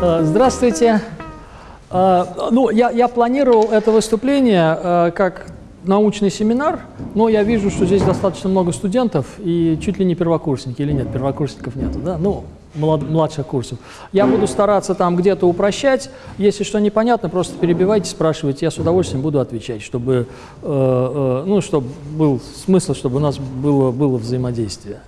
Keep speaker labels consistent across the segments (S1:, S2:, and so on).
S1: Э, Здравствуйте. Э, Ну, я, я планировал это выступление э, как научный семинар, но я вижу, что здесь достаточно много студентов и чуть ли не первокурсники, или нет, первокурсников нету, да? Ну, млад- младших курсов. Я буду стараться там где-то упрощать. Если что непонятно, просто перебивайте, спрашивайте, я с удовольствием буду отвечать, чтобы, э, э, ну, чтобы был смысл, чтобы у нас было, было взаимодействие.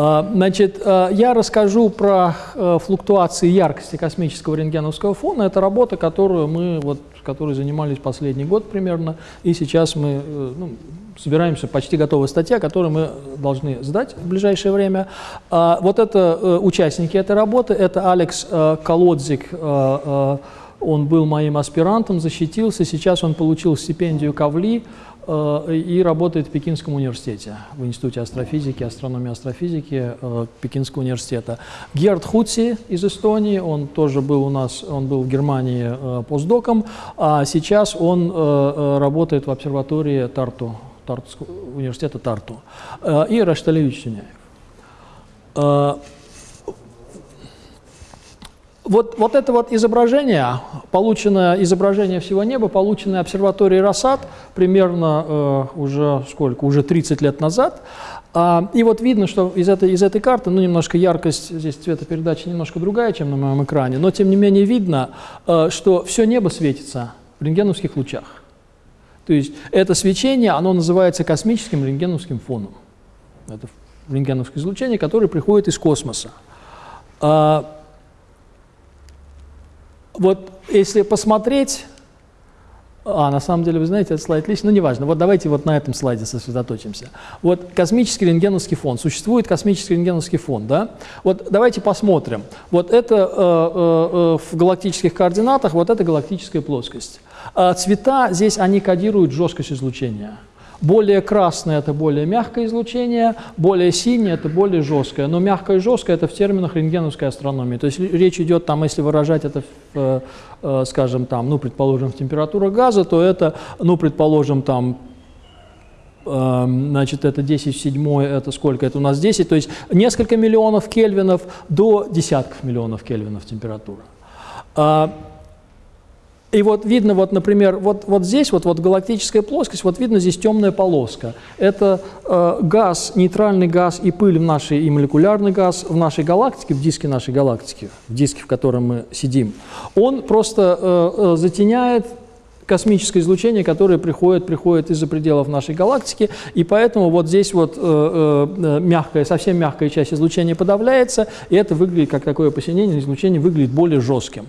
S1: А, Значит, а, я расскажу про э, флуктуации яркости космического рентгеновского фона. Это работа, которую мы, вот, которой занимались последний год примерно, и сейчас мы э, ну, собираемся, почти готовая статья, которую мы должны сдать в ближайшее время. А, Вот это э, участники этой работы, это Алекс Колодзик, он был моим аспирантом, защитился, сейчас он получил стипендию Кавли, и работает в Пекинском университете, в Институте астрофизики, астрономии астрофизики э, Пекинского университета. Герд Хутси из Эстонии, он тоже был у нас, он был в Германии э, постдоком, а сейчас он э, э, работает в обсерватории Тарту, Тартского университета Тарту. Э, И Рашталевич Сюняев. Вот, вот это вот изображение, полученное изображение всего неба, полученное обсерваторией Рассад примерно э, уже сколько, уже 30 лет назад. А, и вот видно, что из этой, из этой карты, ну немножко яркость, здесь цветопередача немножко другая, чем на моем экране, но тем не менее видно, э, что все небо светится в рентгеновских лучах. То есть это свечение, оно называется космическим рентгеновским фоном. Это рентгеновское излучение, которое приходит из космоса. Вот если посмотреть, а на самом деле, вы знаете, этот слайд лично, ну неважно, вот давайте вот на этом слайде сосредоточимся. Вот космический рентгеновский фон, существует космический рентгеновский фон, да? Вот давайте посмотрим. Вот это э, э, в галактических координатах, вот это галактическая плоскость. А цвета здесь, они кодируют жесткость излучения. Более красное – это более мягкое излучение, более синее – это более жесткое. Но мягкое и жесткое – это в терминах рентгеновской астрономии. То есть речь идет, там, если выражать это, в, э, скажем, там, ну, предположим, в температурах газа, то это, ну, предположим, там, э, значит, это 10 в 7, это сколько? Это у нас 10, то есть несколько миллионов кельвинов до десятков миллионов кельвинов температура. И вот видно, вот, например, вот, вот здесь, вот, вот галактическая плоскость, вот видно здесь темная полоска. Это э, газ, нейтральный газ и пыль в нашей, и молекулярный газ в нашей галактике, в диске нашей галактики, в диске, в котором мы сидим. Он просто э, э, затеняет космическое излучение, которое приходит, приходит из-за пределов нашей галактики, и поэтому вот здесь вот э, э, мягкая, совсем мягкая часть излучения подавляется, и это выглядит как такое посинение, излучение выглядит более жестким.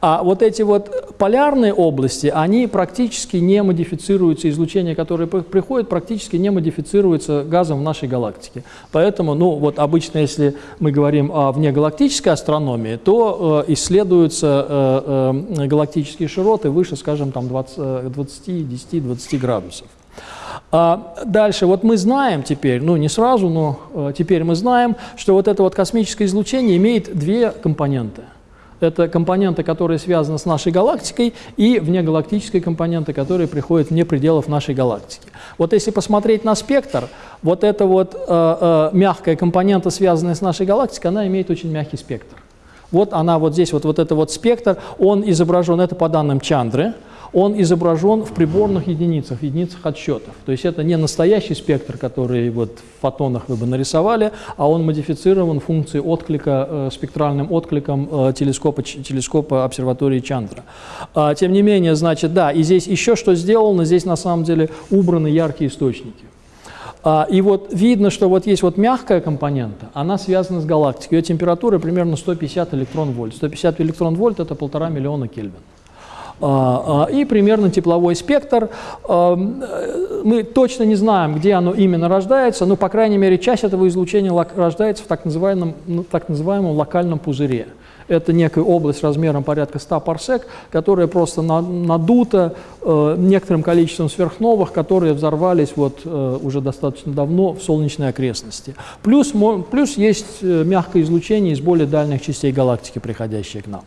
S1: А вот эти вот полярные области, они практически не модифицируются, излучение, которое приходит, практически не модифицируется газом в нашей галактике. Поэтому, ну вот обычно, если мы говорим о внегалактической астрономии, то э, исследуются э, э, галактические широты выше, скажем, там 20, 20 10-20 градусов. А дальше, вот мы знаем теперь, ну не сразу, но э, теперь мы знаем, что вот это вот космическое излучение имеет две компоненты. Это компоненты, которые связаны с нашей галактикой, и внегалактические компоненты, которые приходят вне пределов нашей галактики. Вот если посмотреть на спектр, вот эта вот э, э, мягкая компонента, связанная с нашей галактикой, она имеет очень мягкий спектр. Вот она вот здесь, вот, вот это вот спектр, он изображен, это по данным Чандры, он изображен в приборных единицах, в единицах отсчетов. То есть это не настоящий спектр, который вот в фотонах вы бы нарисовали, а он модифицирован функцией отклика, э, спектральным откликом э, телескопа, телескопа обсерватории Чандра. А, тем не менее, значит, да, и здесь еще что сделано, здесь на самом деле убраны яркие источники. А, и вот видно, что вот есть вот мягкая компонента, она связана с галактикой. Ее температура примерно 150 электрон-вольт. 150 электрон-вольт – это полтора миллиона Кельвин. А, а, и примерно тепловой спектр. А, мы точно не знаем, где оно именно рождается, но, по крайней мере, часть этого излучения рождается в так называемом, ну, так называемом локальном пузыре. Это некая область размером порядка 100 парсек, которая просто надута э, некоторым количеством сверхновых, которые взорвались вот, э, уже достаточно давно в солнечной окрестности. Плюс, плюс есть э, мягкое излучение из более дальних частей галактики, приходящее к нам.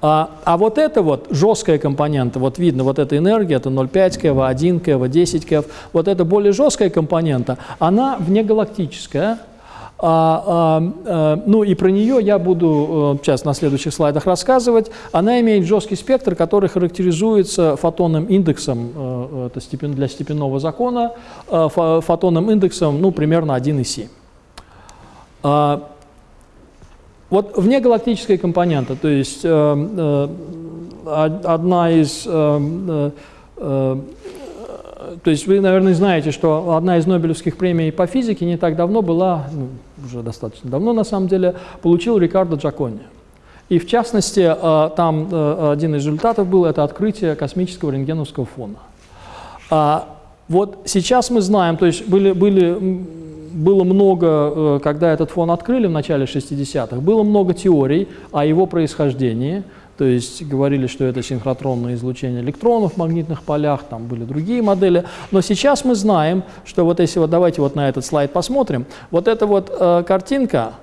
S1: А, а вот это вот жесткая компонента, вот видно, вот эта энергия, это 0,5 КВ, 1 КВ, 10 КВ, вот эта более жесткая компонента, она внегалактическая, А, а, а, ну и про нее я буду сейчас на следующих слайдах рассказывать. Она имеет жесткий спектр, который характеризуется фотонным индексом это степен, для степенного закона, фотонным индексом ну, примерно 1,7. Вот внегалактическая компонента, то есть э, э, одна из... Э, э, то есть вы, наверное, знаете, что одна из Нобелевских премий по физике не так давно была, ну, уже достаточно давно на самом деле, получил Рикардо Джакони. И в частности, э, там э, один из результатов был это открытие космического рентгеновского фона. А вот сейчас мы знаем, то есть были, были было много, э, когда этот фон открыли в начале 60-х, было много теорий о его происхождении, то есть говорили, что это синхротронное излучение электронов в магнитных полях, там были другие модели. Но сейчас мы знаем, что вот если вот давайте вот на этот слайд посмотрим, вот эта вот э, картинка,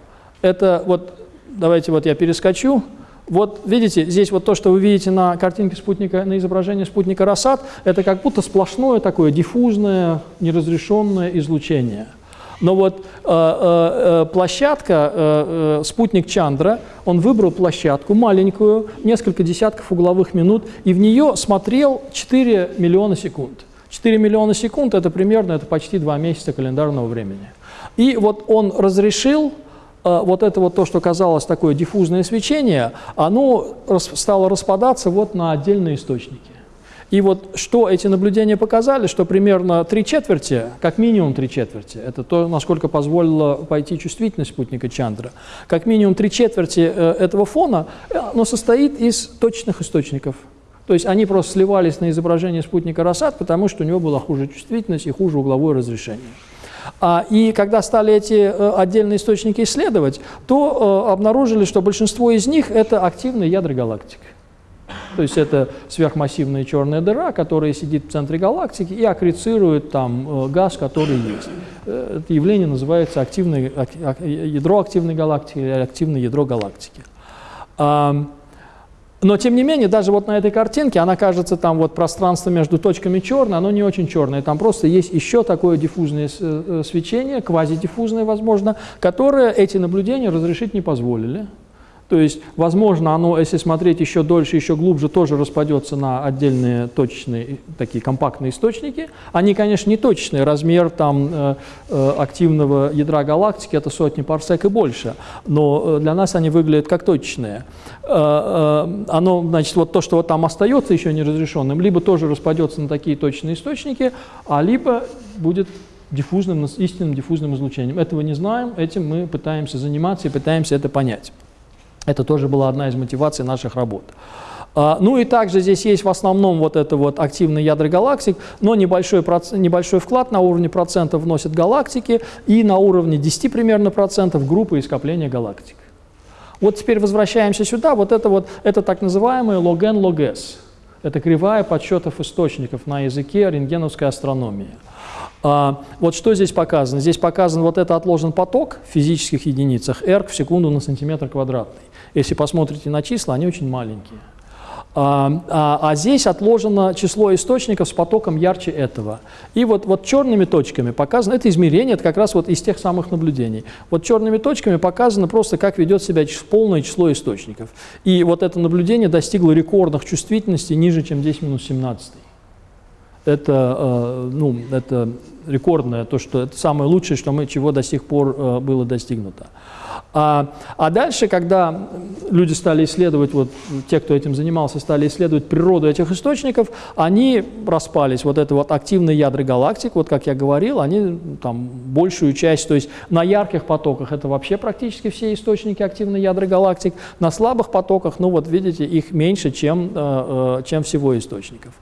S1: это вот, давайте вот я перескочу, вот видите, здесь вот то, что вы видите на картинке спутника, на изображении спутника Рассад, это как будто сплошное такое диффузное, неразрешенное излучение. Но вот э, э, э, площадка, э, э, спутник Чандра, он выбрал площадку маленькую, несколько десятков угловых минут, и в нее смотрел 4 миллиона секунд. 4 миллиона секунд – это примерно, это почти 2 месяца календарного времени. И вот он разрешил э, вот это вот то, что казалось такое диффузное свечение, оно стало распадаться вот на отдельные источники. И вот что эти наблюдения показали, что примерно три четверти, как минимум три четверти, это то, насколько позволила пойти чувствительность спутника Чандра, как минимум три четверти э, этого фона, э, оно состоит из точных источников. То есть они просто сливались на изображение спутника Рассад, потому что у него была хуже чувствительность и хуже угловое разрешение. А, и когда стали эти э, отдельные источники исследовать, то обнаружили, что большинство из них – это активные ядра галактик. То есть это сверхмассивная черная дыра, которая сидит в центре галактики и аккрецирует там э, газ, который есть. Э, это явление называется активное, ядро активной галактики или активное ядро галактики. Но, тем не менее, даже вот на этой картинке, она кажется, там вот пространство между точками черное, оно не очень черное. Там просто есть еще такое диффузное э, свечение, квазидиффузное, возможно, которое эти наблюдения разрешить не позволили. То есть, возможно, оно, если смотреть еще дольше, еще глубже, тоже распадется на отдельные точечные, такие компактные источники. Они, конечно, не точечные, размер там э, э, активного ядра галактики – это сотни парсек и больше, но э, для нас они выглядят как точечные. Э, э, оно, значит, вот то, что вот там остается еще неразрешенным, либо тоже распадется на такие точные источники, а либо будет диффузным, истинным диффузным излучением. Этого не знаем, этим мы пытаемся заниматься и пытаемся это понять. Это тоже была одна из мотиваций наших работ. А, ну и также здесь есть в основном вот это вот активные ядра галактик, но небольшой, небольшой вклад на уровне процентов вносят галактики и на уровне 10 примерно процентов группы и скопления галактик. Вот теперь возвращаемся сюда, вот это вот, это так называемый log-n, log-s. Это кривая подсчетов источников на языке рентгеновской астрономии. А, вот что здесь показано? Здесь показан вот это отложен поток в физических единицах, эрг в секунду на сантиметр квадратный. Если посмотрите на числа, они очень маленькие. А, а, а здесь отложено число источников с потоком ярче этого. И вот, вот черными точками показано, это измерение, это как раз вот из тех самых наблюдений. Вот черными точками показано просто, как ведет себя полное число источников. И вот это наблюдение достигло рекордных чувствительностей ниже, чем 10 минус 17. Это, э, ну, это рекордное, то, что это самое лучшее, что мы, чего до сих пор э, было достигнуто. А, а дальше, когда люди стали исследовать, вот те, кто этим занимался, стали исследовать природу этих источников, они распались. Вот это вот активные ядра галактик, вот как я говорил, они там большую часть, то есть на ярких потоках это вообще практически все источники активных ядра галактик, на слабых потоках, ну вот видите, их меньше, чем, э, э, чем всего источников.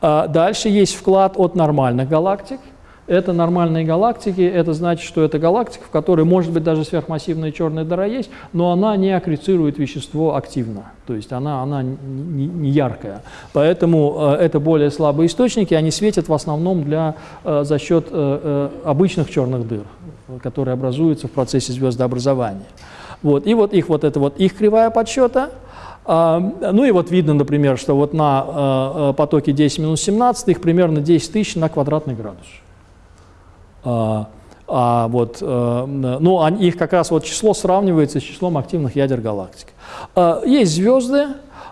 S1: А дальше есть вклад от нормальных галактик, это нормальные галактики, это значит, что это галактика, в которой может быть даже сверхмассивная черная дыра есть, но она не аккрецирует вещество активно, то есть она, она не, не яркая. Поэтому э, это более слабые источники, они светят в основном для, э, за счет э, обычных черных дыр, которые образуются в процессе звездообразования. Вот. И вот их вот это вот их кривая подсчета, а, ну и вот видно, например, что вот на потоке 10 минус 17 их примерно 10 тысяч на квадратный градус. А, А вот, э, ну, их как раз вот число сравнивается с числом активных ядер галактики. Э, есть звезды,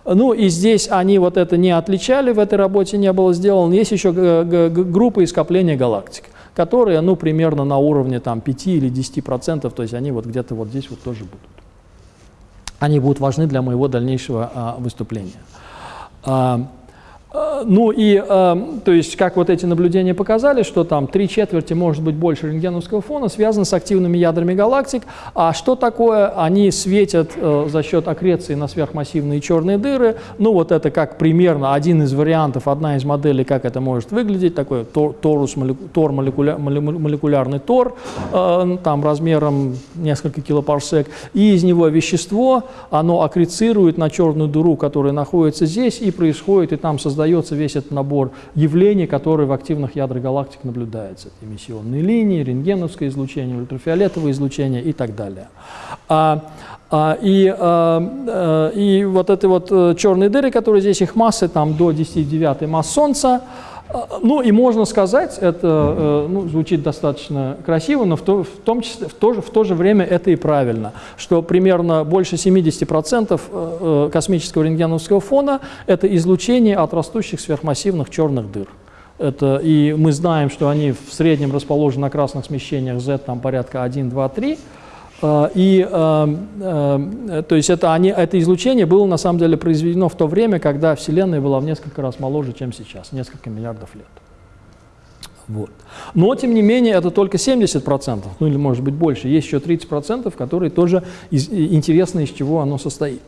S1: ну и здесь они вот это не отличали, в этой работе не было сделано. Есть еще группы скопления галактик, которые, ну, примерно на уровне там 5 или 10 процентов, то есть они вот где-то вот здесь вот тоже будут. Они будут важны для моего дальнейшего а, выступления. А, ну и, э, то есть, как вот эти наблюдения показали, что там три четверти, может быть, больше рентгеновского фона связано с активными ядрами галактик. А что такое? Они светят э, за счет аккреции на сверхмассивные черные дыры. Ну вот это как примерно один из вариантов, одна из моделей, как это может выглядеть. Такой торус, тор, молекуля, молекулярный тор, э, там размером несколько килопарсек. И из него вещество, оно аккрецирует на черную дыру, которая находится здесь, и происходит, и там создается создается весь этот набор явлений, которые в активных ядрах галактик наблюдаются. Это эмиссионные линии, рентгеновское излучение, ультрафиолетовое излучение и так далее. А, а, и, а, а, и вот эти вот э, черные дыры, которые здесь, их массы там до 10 9 масс Солнца, ну и можно сказать, это э, ну, звучит достаточно красиво, но в то, в, том числе, в, то же, в то же время это и правильно, что примерно больше 70% э, э, космического рентгеновского фона – это излучение от растущих сверхмассивных черных дыр. Это, и мы знаем, что они в среднем расположены на красных смещениях Z там порядка 1, 2, 3, а, и, а, а, то есть это, они, это излучение было на самом деле произведено в то время, когда Вселенная была в несколько раз моложе, чем сейчас, несколько миллиардов лет. Вот. Но, тем не менее, это только 70%, ну или может быть больше. Есть еще 30%, которые тоже из, интересно, из чего оно состоит.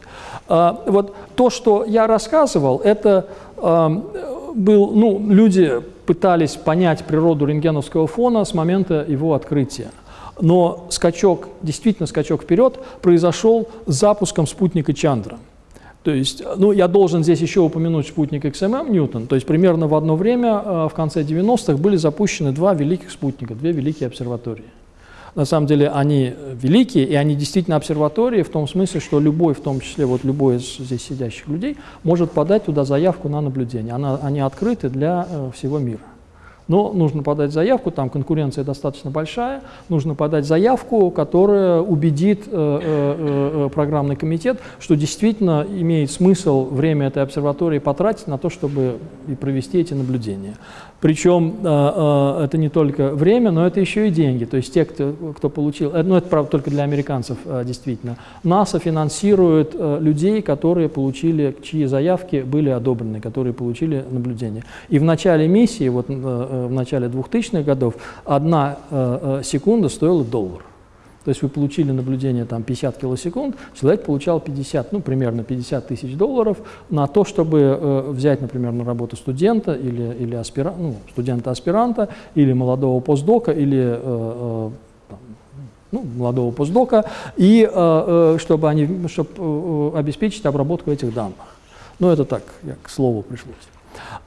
S1: А, вот то, что я рассказывал, это а, был, ну, люди пытались понять природу рентгеновского фона с момента его открытия. Но скачок, действительно скачок вперед, произошел с запуском спутника Чандра. То есть, ну, я должен здесь еще упомянуть спутник XMM Ньютон. То есть, примерно в одно время, э, в конце 90-х, были запущены два великих спутника, две великие обсерватории. На самом деле они великие, и они действительно обсерватории в том смысле, что любой, в том числе вот любой из здесь сидящих людей, может подать туда заявку на наблюдение. Она, они открыты для э, всего мира. Но нужно подать заявку, там конкуренция достаточно большая, нужно подать заявку, которая убедит э, э, э, программный комитет, что действительно имеет смысл время этой обсерватории потратить на то, чтобы и провести эти наблюдения. Причем э, э, это не только время, но это еще и деньги. То есть те, кто, кто получил, э, ну это правда только для американцев действительно, НАСА финансирует людей, которые получили, чьи заявки были одобрены, которые получили наблюдение. И в начале миссии, вот в начале 2000-х годов, одна секунда стоила доллар. То есть вы получили наблюдение там 50 килосекунд, человек получал 50, ну примерно 50 тысяч долларов на то, чтобы э, взять, например, на работу студента или, или аспира, ну, студента-аспиранта, или молодого постдока, или э, э, ну, молодого постдока, и э, э, чтобы, они, чтобы э, обеспечить обработку этих данных. Ну, это так, я к слову пришлось.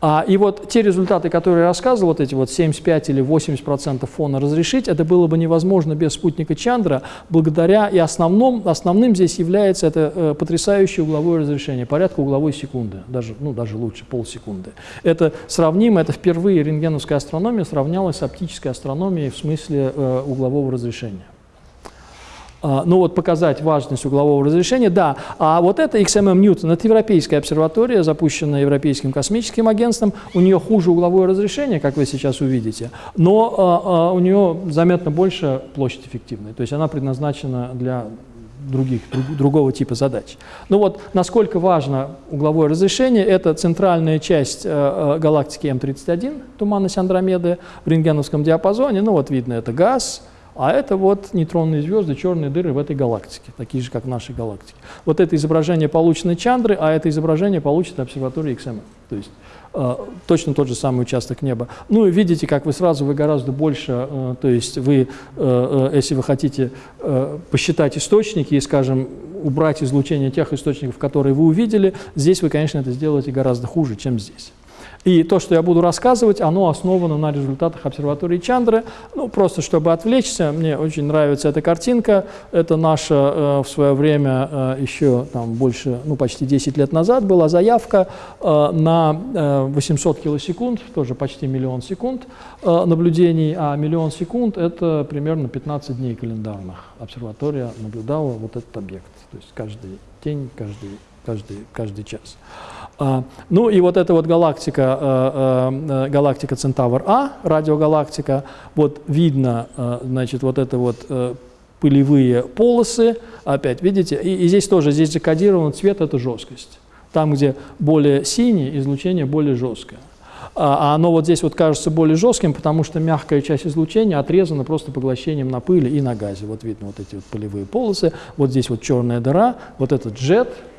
S1: А, и вот те результаты, которые я рассказывал, вот эти вот 75 или 80 процентов фона разрешить, это было бы невозможно без спутника Чандра, благодаря и основном, основным здесь является это э, потрясающее угловое разрешение, порядка угловой секунды, даже, ну, даже лучше, полсекунды. Это сравнимо, это впервые рентгеновская астрономия сравнялась с оптической астрономией в смысле э, углового разрешения. А, ну вот показать важность углового разрешения, да. А вот это XMM Newton, это европейская обсерватория, запущенная Европейским космическим агентством. У нее хуже угловое разрешение, как вы сейчас увидите, но а, а, у нее заметно больше площадь эффективной. То есть она предназначена для других, друг, другого типа задач. Ну вот, насколько важно угловое разрешение, это центральная часть э, галактики М31, туманность Андромеды в рентгеновском диапазоне. Ну вот видно, это газ, а это вот нейтронные звезды, черные дыры в этой галактике, такие же, как в нашей галактике. Вот это изображение получено Чандры, а это изображение получено обсерваторией XMM. То есть э, точно тот же самый участок неба. Ну и видите, как вы сразу, вы гораздо больше, э, то есть вы, э, э, если вы хотите э, посчитать источники и, скажем, убрать излучение тех источников, которые вы увидели, здесь вы, конечно, это сделаете гораздо хуже, чем здесь. И то, что я буду рассказывать, оно основано на результатах обсерватории Чандры. Ну, просто чтобы отвлечься, мне очень нравится эта картинка. Это наша э, в свое время, э, еще там больше, ну, почти 10 лет назад была заявка э, на э, 800 килосекунд, тоже почти миллион секунд э, наблюдений, а миллион секунд – это примерно 15 дней календарных. Обсерватория наблюдала вот этот объект, то есть каждый день, каждый, каждый, каждый час. А, ну и вот эта вот галактика, э, э, галактика Центавр А, радиогалактика, вот видно, э, значит, вот это вот пылевые полосы, опять, видите, и, и здесь тоже, здесь закодирован цвет, это жесткость. Там, где более синий, излучение более жесткое. А, а оно вот здесь вот кажется более жестким, потому что мягкая часть излучения отрезана просто поглощением на пыли и на газе. Вот видно вот эти вот пылевые полосы, вот здесь вот черная дыра, вот этот джет, Э,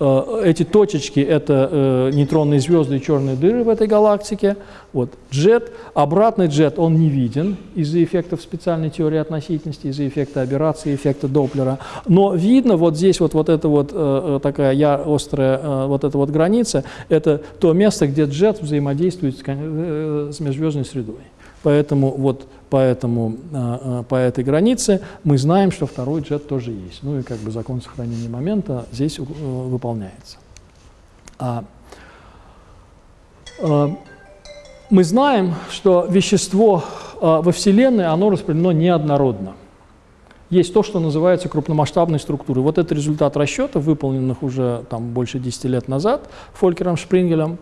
S1: эти точечки – это э, нейтронные звезды и черные дыры в этой галактике. Вот джет, обратный джет, он не виден из-за эффектов специальной теории относительности, из-за эффекта аберрации, эффекта Доплера. Но видно вот здесь вот, вот эта вот э, такая я, острая вот эта вот граница – это то место, где джет взаимодействует с межзвездной средой. Поэтому вот поэтому, а, а, по этой границе мы знаем, что второй джет тоже есть. Ну и как бы закон сохранения момента здесь э, выполняется. А, мы знаем, что вещество во Вселенной, оно распределено неоднородно. Есть то, что называется крупномасштабной структурой. Вот это результат расчетов, выполненных уже там, больше 10 лет назад Фолькером Шпрингелем.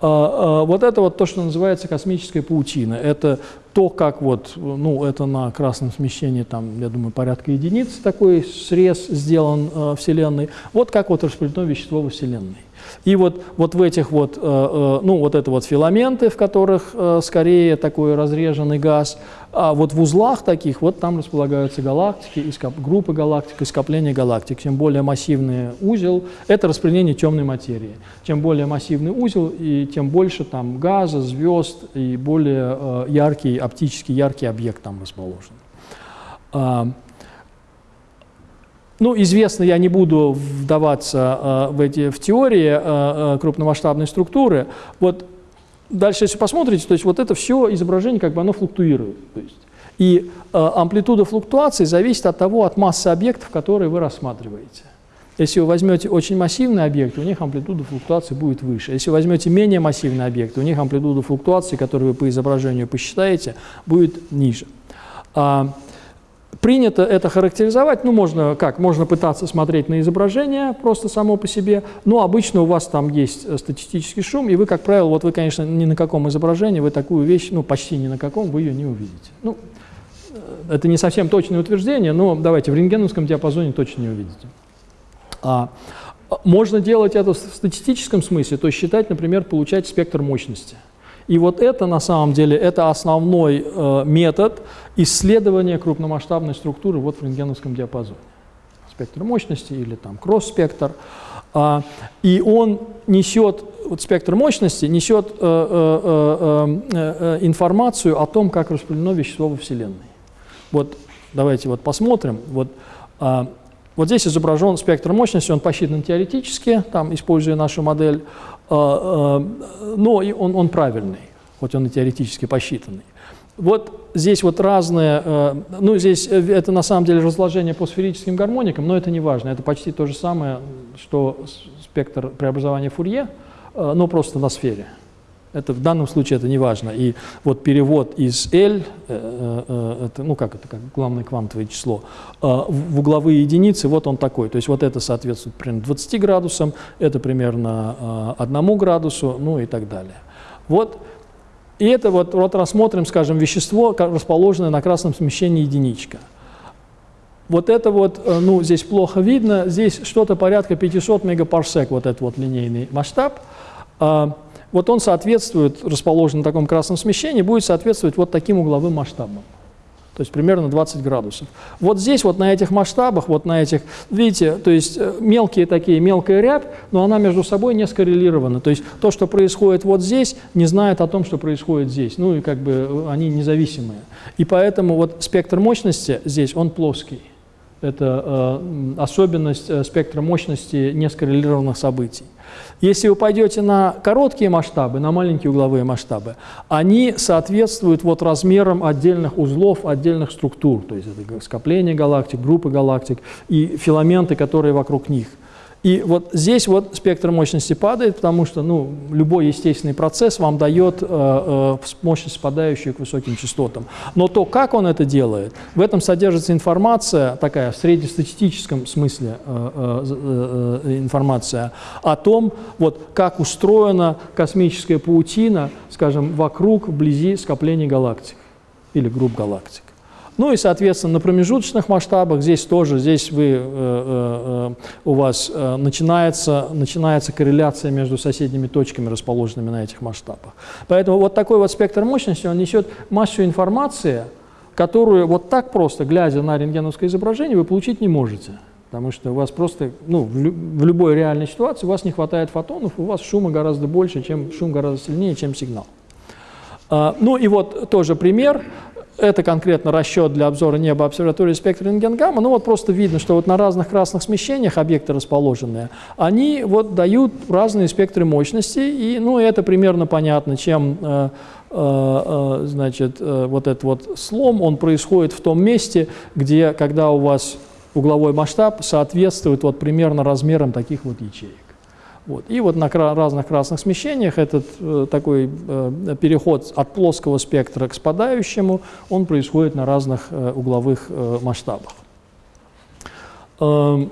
S1: А, а, вот это вот то, что называется космическая паутина. Это то, как вот, ну, это на красном смещении, там, я думаю, порядка единиц такой срез сделан э, Вселенной. Вот как вот распределено вещество во Вселенной. И вот, вот в этих вот, э, э, ну, вот это вот филаменты, в которых э, скорее такой разреженный газ, а вот в узлах таких, вот там располагаются галактики, группы галактик скопления галактик. Чем более массивный узел, это распределение темной материи. Чем более массивный узел, и тем больше там газа, звезд и более яркий, оптически яркий объект там расположен. А, ну, известно, я не буду вдаваться э, в, эти, в теории э, э, крупномасштабной структуры. Вот дальше, если посмотрите, то есть вот это все изображение, как бы оно флуктуирует. То есть, и э, амплитуда флуктуации зависит от того, от массы объектов, которые вы рассматриваете. Если вы возьмете очень массивные объекты, у них амплитуда флуктуации будет выше. Если возьмете менее массивные объекты, у них амплитуда флуктуации, которую вы по изображению посчитаете, будет ниже. А, Принято это характеризовать, ну, можно как, можно пытаться смотреть на изображение просто само по себе, но обычно у вас там есть э, статистический шум, и вы, как правило, вот вы, конечно, ни на каком изображении, вы такую вещь, ну, почти ни на каком, вы ее не увидите. Ну, э, это не совсем точное утверждение, но давайте, в рентгеновском диапазоне точно не увидите. А, можно делать это в статистическом смысле, то есть считать, например, получать спектр мощности – и вот это на самом деле это основной э, метод исследования крупномасштабной структуры вот в рентгеновском диапазоне. Спектр мощности или там кросс-спектр. А, и он несет, вот спектр мощности несет э, э, э, э, информацию о том, как распределено вещество во Вселенной. Вот давайте вот посмотрим. Вот, э, вот здесь изображен спектр мощности, он посчитан теоретически, там, используя нашу модель. А, а, но он, он правильный, хоть он и теоретически посчитанный. Вот здесь вот разные, а, ну здесь э, это на самом деле разложение по сферическим гармоникам, но это не важно, это почти то же самое, что спектр преобразования Фурье, но просто на сфере. Это в данном случае это не важно. И вот перевод из L, э, э, это, ну как это, как главное квантовое число, э, в угловые единицы, вот он такой. То есть вот это соответствует примерно 20 градусам, это примерно 1 градусу, ну и так далее. Вот. И это вот, вот рассмотрим, скажем, вещество, расположенное на красном смещении единичка. Вот это вот, ну, здесь плохо видно, здесь что-то порядка 500 мегапарсек, вот этот вот линейный масштаб. Вот он соответствует, расположен на таком красном смещении, будет соответствовать вот таким угловым масштабам. То есть примерно 20 градусов. Вот здесь, вот на этих масштабах, вот на этих, видите, то есть э, мелкие такие, мелкая рябь, но она между собой не скоррелирована. То есть то, что происходит вот здесь, не знает о том, что происходит здесь. Ну и как бы они независимые. И поэтому вот спектр мощности здесь, он плоский. Это э, особенность э, спектра мощности нескоррелированных событий. Если вы пойдете на короткие масштабы, на маленькие угловые масштабы, они соответствуют вот размерам отдельных узлов, отдельных структур, то есть это скопление галактик, группы галактик и филаменты, которые вокруг них – и вот здесь вот спектр мощности падает, потому что ну, любой естественный процесс вам дает э, э, мощность, спадающую к высоким частотам. Но то, как он это делает, в этом содержится информация, такая в среднестатистическом смысле э, э, э, информация о том, вот, как устроена космическая паутина, скажем, вокруг, вблизи скоплений галактик или групп галактик. Ну и, соответственно, на промежуточных масштабах здесь тоже, здесь вы, э, э, э, у вас э, начинается, начинается корреляция между соседними точками, расположенными на этих масштабах. Поэтому вот такой вот спектр мощности, он несет массу информации, которую вот так просто, глядя на рентгеновское изображение, вы получить не можете. Потому что у вас просто, ну, в, лю в любой реальной ситуации у вас не хватает фотонов, у вас шума гораздо больше, чем шум гораздо сильнее, чем сигнал. Uh, ну и вот тоже пример. Это конкретно расчет для обзора неба обсерватории спектра рентген-гамма. Ну вот просто видно, что вот на разных красных смещениях объекты расположенные, они вот дают разные спектры мощности, и ну это примерно понятно, чем э, э, э, значит, э, вот этот вот слом, он происходит в том месте, где, когда у вас угловой масштаб соответствует вот примерно размерам таких вот ячеек. Вот. И вот на разных красных смещениях этот э, такой э, переход от плоского спектра к спадающему, он происходит на разных э, угловых э, масштабах. Э,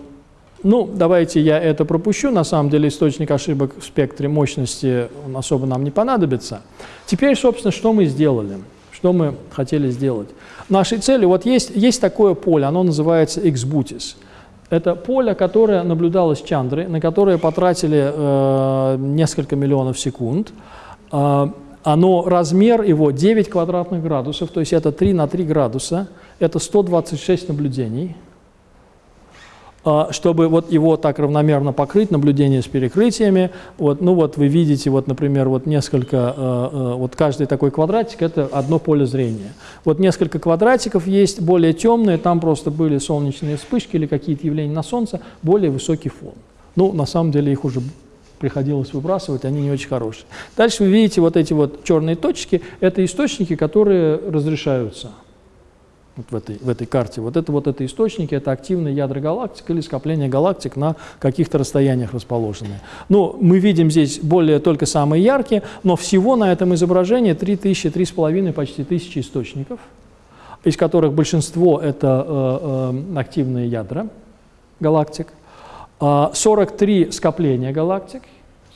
S1: ну, давайте я это пропущу. На самом деле источник ошибок в спектре мощности он особо нам не понадобится. Теперь, собственно, что мы сделали? Что мы хотели сделать? Нашей целью, вот есть, есть такое поле, оно называется XBUTIS. Это поле, которое наблюдалось Чандры, на которое потратили э, несколько миллионов секунд. Э, оно, размер его 9 квадратных градусов, то есть это 3 на 3 градуса, это 126 наблюдений. А, чтобы вот его так равномерно покрыть, наблюдение с перекрытиями. Вот, ну вот вы видите, вот, например, вот несколько, э, э, вот каждый такой квадратик – это одно поле зрения. Вот несколько квадратиков есть, более темные, там просто были солнечные вспышки или какие-то явления на Солнце, более высокий фон. Ну, на самом деле их уже приходилось выбрасывать, они не очень хорошие. Дальше вы видите вот эти вот черные точки, это источники, которые разрешаются – вот в, этой, в этой карте. Вот это вот это источники, это активные ядра галактик или скопление галактик на каких-то расстояниях расположенные. Ну, мы видим здесь более только самые яркие, но всего на этом изображении 3000, 3,5, почти тысячи источников, из которых большинство это э, э, активные ядра галактик, 43 а скопления галактик,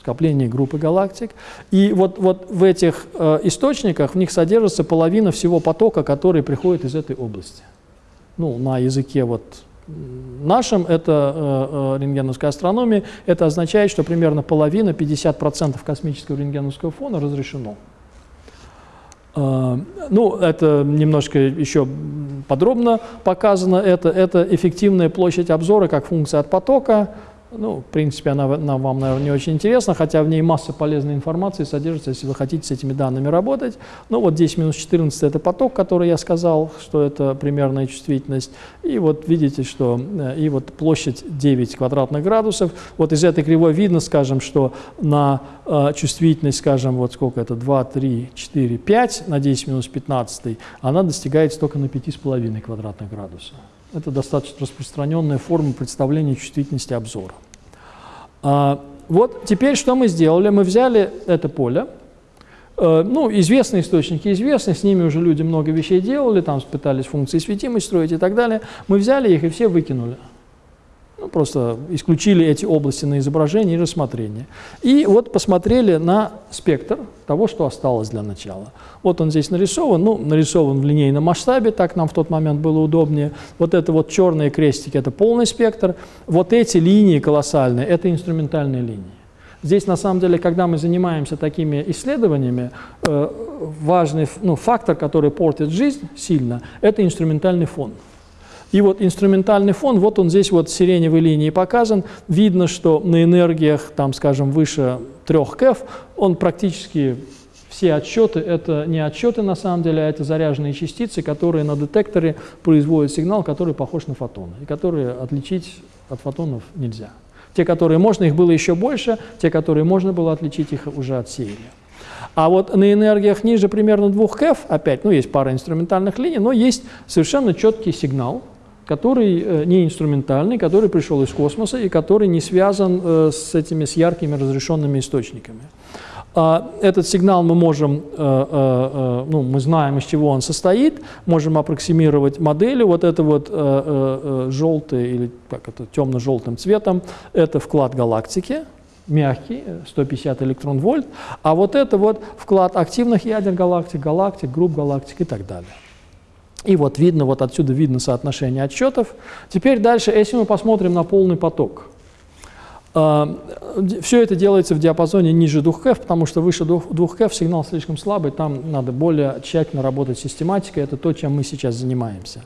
S1: скопление группы галактик. И вот, вот в этих э, источниках в них содержится половина всего потока, который приходит из этой области. Ну, на языке вот нашем, это э, э, рентгеновская астрономия, это означает, что примерно половина, 50% космического рентгеновского фона разрешено. Э, ну, это немножко еще подробно показано. Это, это эффективная площадь обзора как функция от потока, ну, в принципе, она нам, вам, наверное, не очень интересна, хотя в ней масса полезной информации содержится, если вы хотите с этими данными работать. Ну, вот здесь минус 14 – это поток, который я сказал, что это примерная чувствительность. И вот видите, что э, и вот площадь 9 квадратных градусов. Вот из этой кривой видно, скажем, что на э, чувствительность, скажем, вот сколько это, 2, 3, 4, 5 на 10 минус 15, она достигает только на 5,5 квадратных градусов. Это достаточно распространенная форма представления чувствительности обзора. А, вот теперь что мы сделали? Мы взяли это поле, э, ну, известные источники известны, с ними уже люди много вещей делали, там пытались функции светимости строить и так далее. Мы взяли их и все выкинули. Ну, просто исключили эти области на изображение и рассмотрение. И вот посмотрели на спектр того, что осталось для начала. Вот он здесь нарисован, ну, нарисован в линейном масштабе, так нам в тот момент было удобнее. Вот это вот черные крестики – это полный спектр. Вот эти линии колоссальные – это инструментальные линии. Здесь, на самом деле, когда мы занимаемся такими исследованиями, э, важный ну, фактор, который портит жизнь сильно, это инструментальный фон. И вот инструментальный фон, вот он здесь вот сиреневой линии показан. Видно, что на энергиях, там, скажем, выше 3 КЭФ, он практически все отсчеты – это не отсчеты на самом деле, а это заряженные частицы, которые на детекторе производят сигнал, который похож на фотоны, и которые отличить от фотонов нельзя. Те, которые можно, их было еще больше, те, которые можно было отличить, их уже отсеяли. А вот на энергиях ниже примерно 2 КЭФ, опять, ну, есть пара инструментальных линий, но есть совершенно четкий сигнал, который э, не инструментальный, который пришел из космоса и который не связан э, с этими, с яркими разрешенными источниками. А, этот сигнал мы можем, э, ну, мы знаем, из чего он состоит, можем аппроксимировать модели. Вот это вот желтый или как это, темно-желтым цветом, это вклад галактики, мягкий, 150 электрон-вольт, а вот это вот вклад активных ядер галактик, галактик, групп галактик и так далее. И вот видно, вот отсюда видно соотношение отсчетов. Теперь дальше, если мы посмотрим на полный поток, а, все это делается в диапазоне ниже 2 КФ, потому что выше 2 КФ сигнал слишком слабый, там надо более тщательно работать с систематикой, это то, чем мы сейчас занимаемся.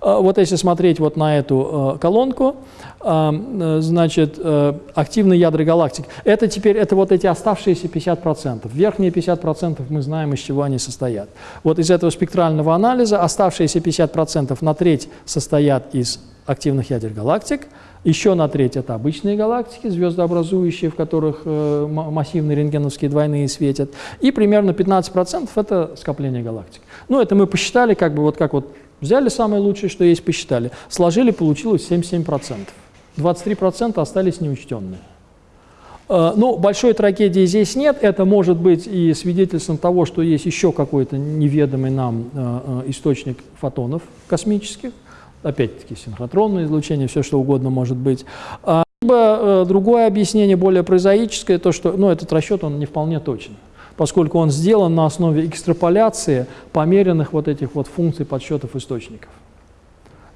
S1: А, вот если смотреть вот на эту э, колонку, а, значит, э, активные ядра галактик, это теперь, это вот эти оставшиеся 50%. Верхние 50% мы знаем, из чего они состоят. Вот из этого спектрального анализа оставшиеся 50% на треть состоят из активных ядер галактик, еще на треть это обычные галактики, звездообразующие, в которых э, массивные рентгеновские двойные светят, и примерно 15% это скопление галактик. Ну, это мы посчитали, как бы вот как вот взяли самое лучшее, что есть, посчитали, сложили, получилось 77%. 23% остались неучтенные. Э, ну, большой трагедии здесь нет. Это может быть и свидетельством того, что есть еще какой-то неведомый нам э, источник фотонов космических опять-таки синхротронное излучение, все что угодно может быть. А, либо э, другое объяснение, более прозаическое, то, что ну, этот расчет он не вполне точен, поскольку он сделан на основе экстраполяции померенных вот этих вот функций подсчетов источников.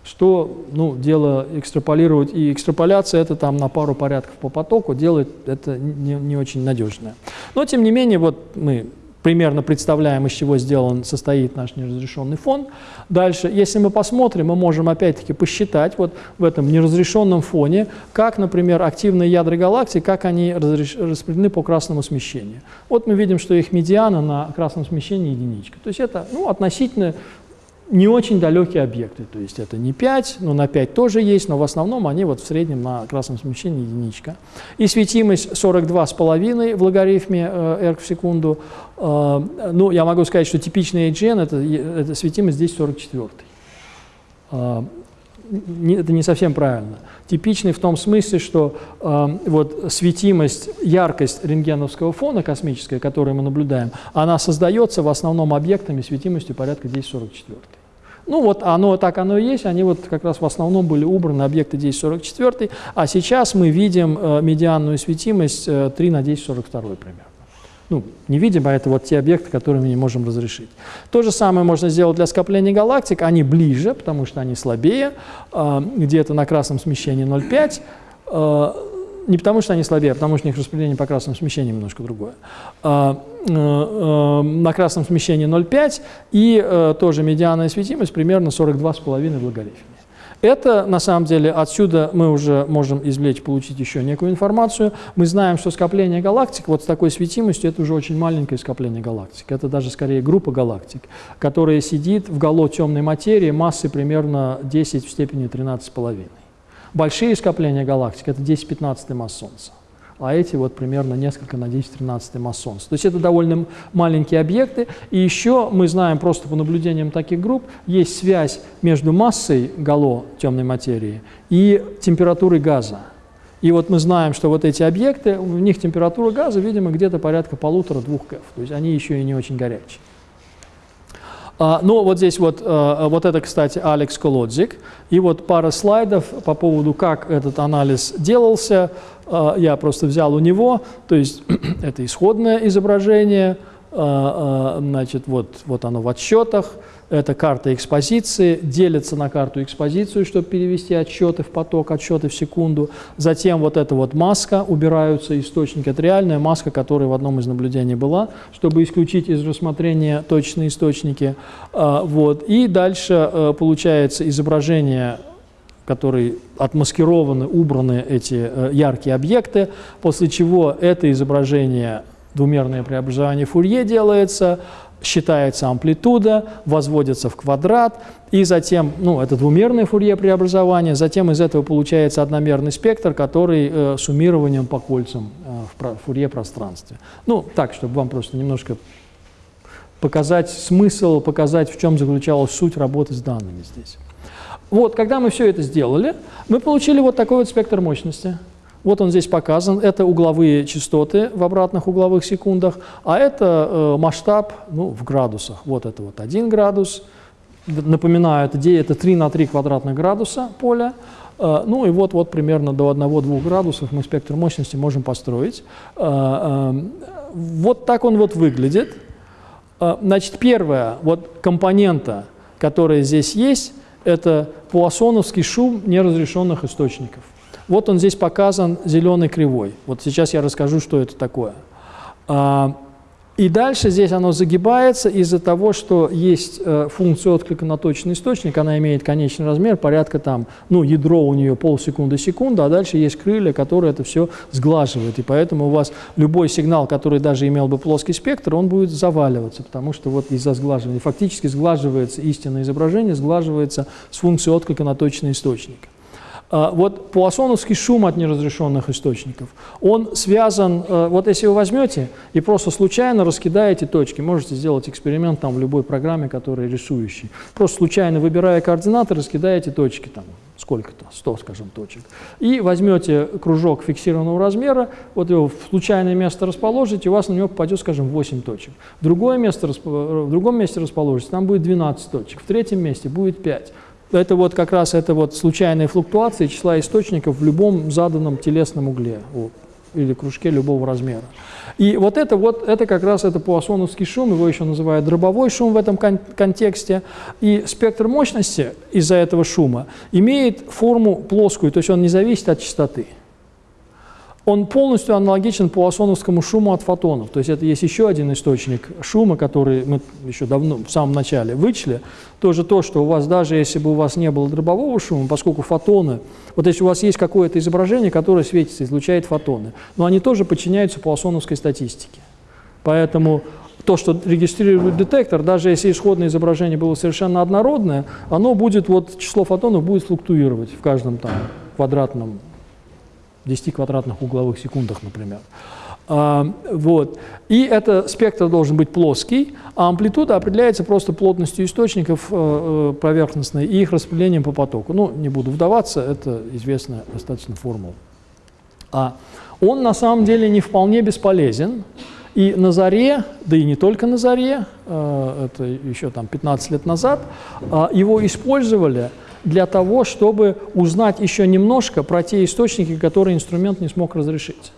S1: Что, ну, дело экстраполировать, и экстраполяция это там на пару порядков по потоку делает это не, не очень надежное. Но, тем не менее, вот мы примерно представляем, из чего сделан, состоит наш неразрешенный фон. Дальше, если мы посмотрим, мы можем опять-таки посчитать вот в этом неразрешенном фоне, как, например, активные ядра галактик, как они распределены по красному смещению. Вот мы видим, что их медиана на красном смещении единичка. То есть это ну, относительно не очень далекие объекты, то есть это не 5, но на 5 тоже есть, но в основном они вот в среднем на красном смещении единичка. И светимость 42,5 в логарифме э, R в секунду. Э, ну, я могу сказать, что типичный AGN это, это светимость здесь 44. Э, это не совсем правильно. Типичный в том смысле, что э, вот светимость, яркость рентгеновского фона космическая, которую мы наблюдаем, она создается в основном объектами светимостью порядка 1044. Ну вот оно так оно и есть, они вот как раз в основном были убраны объекты 1044, а сейчас мы видим э, медианную светимость э, 3 на 1042 примерно. Ну, не видим, а это вот те объекты, которые мы не можем разрешить. То же самое можно сделать для скопления галактик, они ближе, потому что они слабее, э, где-то на красном смещении 0,5, э, не потому что они слабее, а потому что у них распределение по красному смещению немножко другое. А, на красном смещении 0,5 и тоже медианная светимость примерно 42,5 в логарифме. Это, на самом деле, отсюда мы уже можем извлечь, получить еще некую информацию. Мы знаем, что скопление галактик вот с такой светимостью, это уже очень маленькое скопление галактик. Это даже скорее группа галактик, которая сидит в гало темной материи массой примерно 10 в степени 13,5. Большие скопления галактик – это 10-15 масс Солнца, а эти вот примерно несколько на 10-13 масс Солнца. То есть это довольно маленькие объекты. И еще мы знаем просто по наблюдениям таких групп, есть связь между массой гало темной материи и температурой газа. И вот мы знаем, что вот эти объекты, у них температура газа, видимо, где-то порядка полутора-двух КФ. То есть они еще и не очень горячие. А, ну, вот здесь вот, а, вот это, кстати, Алекс Колодзик. И вот пара слайдов по поводу, как этот анализ делался. А, я просто взял у него, то есть это исходное изображение, значит, вот, вот оно в отсчетах. Это карта экспозиции, делится на карту экспозицию, чтобы перевести отчеты в поток, отчеты в секунду. Затем вот эта вот маска, убираются источники. Это реальная маска, которая в одном из наблюдений была, чтобы исключить из рассмотрения точные источники. А, вот. И дальше э, получается изображение которые отмаскированы, убраны эти э, яркие объекты, после чего это изображение двумерное преобразование Фурье делается, считается амплитуда, возводится в квадрат, и затем, ну, это двумерное Фурье преобразование, затем из этого получается одномерный спектр, который э, суммированием по кольцам э, в Фурье пространстве. Ну, так, чтобы вам просто немножко показать смысл, показать, в чем заключалась суть работы с данными здесь. Вот, когда мы все это сделали, мы получили вот такой вот спектр мощности – вот он здесь показан. Это угловые частоты в обратных угловых секундах, а это э, масштаб ну, в градусах. Вот это вот 1 градус. Напоминаю, это, это 3 на 3 квадратных градуса поля. Э, ну и вот, вот примерно до 1-2 градусов мы спектр мощности можем построить. Э, э, вот так он вот выглядит. Э, значит, первая вот компонента, которая здесь есть, это пуассоновский шум неразрешенных источников. Вот он здесь показан зеленой кривой. Вот сейчас я расскажу, что это такое. А, и дальше здесь оно загибается из-за того, что есть э, функция отклика на точный источник, она имеет конечный размер, порядка там, ну, ядро у нее полсекунды, секунда, а дальше есть крылья, которые это все сглаживают. И поэтому у вас любой сигнал, который даже имел бы плоский спектр, он будет заваливаться, потому что вот из-за сглаживания фактически сглаживается истинное изображение, сглаживается с функцией отклика на точный источник. А, вот пуассоновский шум от неразрешенных источников, он связан, э, вот если вы возьмете и просто случайно раскидаете точки, можете сделать эксперимент там в любой программе, которая рисующий, просто случайно выбирая координаты, раскидаете точки там, сколько-то, 100, скажем, точек, и возьмете кружок фиксированного размера, вот его в случайное место расположите, у вас на него попадет, скажем, 8 точек. В, другое место, в другом месте расположите, там будет 12 точек, в третьем месте будет 5 это вот как раз это вот случайные флуктуации числа источников в любом заданном телесном угле или кружке любого размера. И вот это вот, это как раз это пуассоновский шум, его еще называют дробовой шум в этом кон контексте. И спектр мощности из-за этого шума имеет форму плоскую, то есть он не зависит от частоты он полностью аналогичен пуассоновскому шуму от фотонов. То есть это есть еще один источник шума, который мы еще давно, в самом начале вычли. Тоже то, что у вас, даже если бы у вас не было дробового шума, поскольку фотоны, вот если у вас есть какое-то изображение, которое светится, излучает фотоны, но они тоже подчиняются пуассоновской статистике. Поэтому то, что регистрирует детектор, даже если исходное изображение было совершенно однородное, оно будет, вот число фотонов будет флуктуировать в каждом там квадратном 10 квадратных угловых секундах, например. А, вот. И этот спектр должен быть плоский, а амплитуда определяется просто плотностью источников э, э, поверхностной и их распределением по потоку. Ну, не буду вдаваться, это известная достаточно формула. А он на самом деле не вполне бесполезен. И на заре, да и не только на заре, э, это еще там 15 лет назад, его использовали для того, чтобы узнать еще немножко про те источники, которые инструмент не смог разрешить.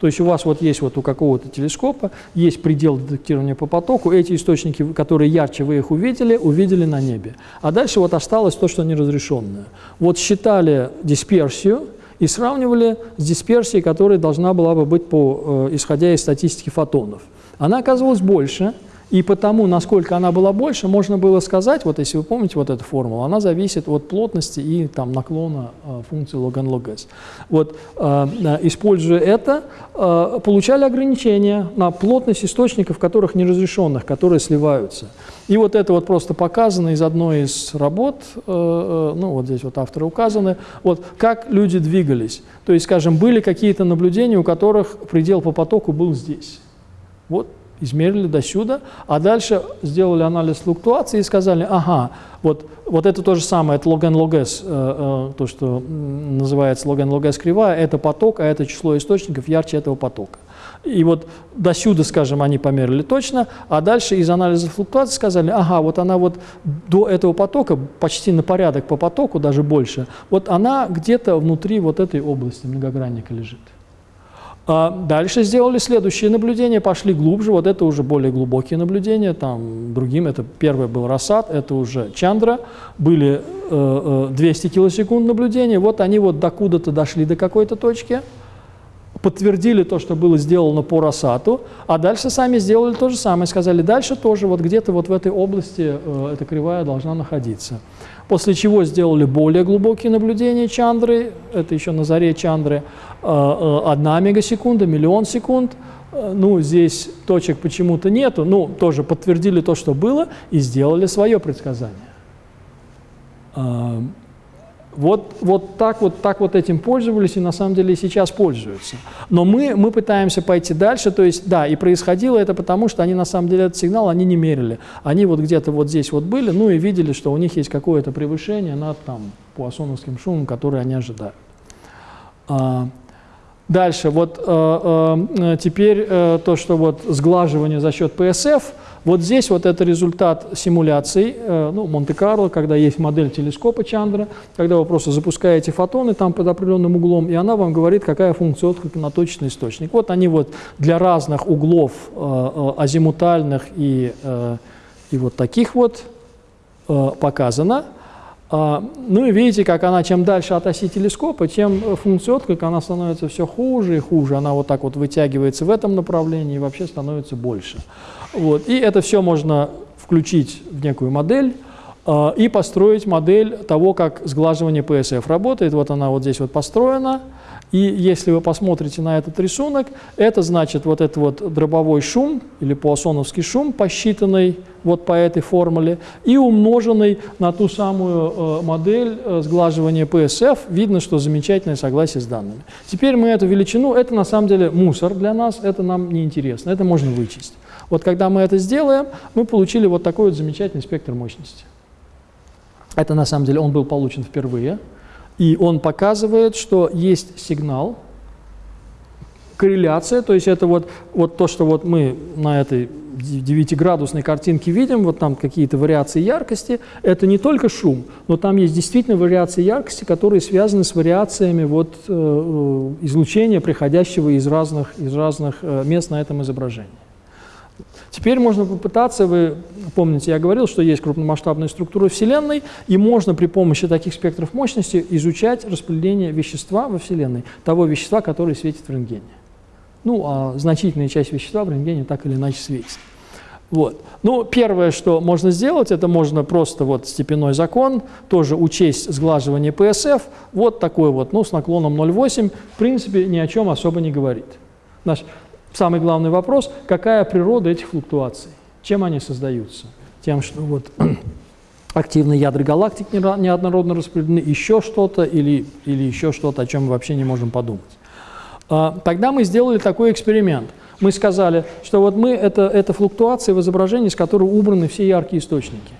S1: То есть у вас вот есть вот у какого-то телескопа, есть предел детектирования по потоку, эти источники, которые ярче вы их увидели, увидели на небе. А дальше вот осталось то, что неразрешенное. Вот считали дисперсию и сравнивали с дисперсией, которая должна была бы быть по, э, исходя из статистики фотонов. Она оказывалась больше, и потому, насколько она была больше, можно было сказать, вот если вы помните вот эту формулу, она зависит от плотности и там, наклона э, функции log n log s. Вот, э, э, используя это, э, получали ограничения на плотность источников, которых неразрешенных, которые сливаются. И вот это вот просто показано из одной из работ, э, э, ну вот здесь вот авторы указаны, вот как люди двигались. То есть, скажем, были какие-то наблюдения, у которых предел по потоку был здесь. Вот измерили до сюда, а дальше сделали анализ флуктуации и сказали, ага, вот, вот это то же самое, это log n log s, э, э, то, что называется log n log s кривая, это поток, а это число источников ярче этого потока. И вот до сюда, скажем, они померили точно, а дальше из анализа флуктуации сказали, ага, вот она вот до этого потока, почти на порядок по потоку, даже больше, вот она где-то внутри вот этой области многогранника лежит. А дальше сделали следующие наблюдения, пошли глубже, вот это уже более глубокие наблюдения, там другим, это первый был Рассад, это уже Чандра, были э, 200 э, килосекунд наблюдения, вот они вот докуда-то дошли до какой-то точки, подтвердили то, что было сделано по Росату, а дальше сами сделали то же самое, сказали, дальше тоже вот где-то вот в этой области э, эта кривая должна находиться. После чего сделали более глубокие наблюдения Чандры, это еще на заре Чандры, э, э, одна мегасекунда, миллион секунд, э, ну, здесь точек почему-то нету, ну, тоже подтвердили то, что было, и сделали свое предсказание. Вот, вот, так вот так вот этим пользовались и на самом деле сейчас пользуются. Но мы, мы пытаемся пойти дальше, то есть, да, и происходило это потому, что они на самом деле этот сигнал они не мерили. Они вот где-то вот здесь вот были, ну и видели, что у них есть какое-то превышение над там пуассоновским шумом, который они ожидают. А, дальше, вот а, а, теперь а, то, что вот сглаживание за счет PSF – вот здесь вот это результат симуляций, э, ну, Монте-Карло, когда есть модель телескопа Чандра, когда вы просто запускаете фотоны там под определенным углом, и она вам говорит, какая функция отклика на точный источник. Вот они вот для разных углов э, э, азимутальных и, и вот таких вот показано. А, ну и видите, как она, чем дальше от оси телескопа, тем функция отклика, она становится все хуже и хуже. Она вот так вот вытягивается в этом направлении и вообще становится больше. Вот. И это все можно включить в некую модель э, и построить модель того, как сглаживание PSF работает. Вот она вот здесь вот построена. И если вы посмотрите на этот рисунок, это значит вот этот вот дробовой шум или пуассоновский шум, посчитанный вот по этой формуле, и умноженный на ту самую э, модель э, сглаживания PSF, видно, что замечательное согласие с данными. Теперь мы эту величину, это на самом деле мусор для нас, это нам не интересно, это можно вычесть. Вот когда мы это сделаем, мы получили вот такой вот замечательный спектр мощности. Это на самом деле он был получен впервые, и он показывает, что есть сигнал, корреляция, то есть это вот, вот то, что вот мы на этой 9-градусной картинке видим, вот там какие-то вариации яркости, это не только шум, но там есть действительно вариации яркости, которые связаны с вариациями вот, э, э излучения, приходящего из разных, из разных э, мест на этом изображении. Теперь можно попытаться, вы помните, я говорил, что есть крупномасштабная структура Вселенной, и можно при помощи таких спектров мощности изучать распределение вещества во Вселенной, того вещества, которое светит в рентгене. Ну, а значительная часть вещества в рентгене так или иначе светит. Вот. Ну, первое, что можно сделать, это можно просто вот степенной закон, тоже учесть сглаживание ПСФ, вот такой вот, ну, с наклоном 0,8, в принципе, ни о чем особо не говорит. Наш, Самый главный вопрос, какая природа этих флуктуаций, чем они создаются? Тем, что вот активные ядра галактик неоднородно распределены, еще что-то или, или еще что-то, о чем мы вообще не можем подумать. А, тогда мы сделали такой эксперимент. Мы сказали, что вот мы, это, это флуктуации в изображении, с которой убраны все яркие источники.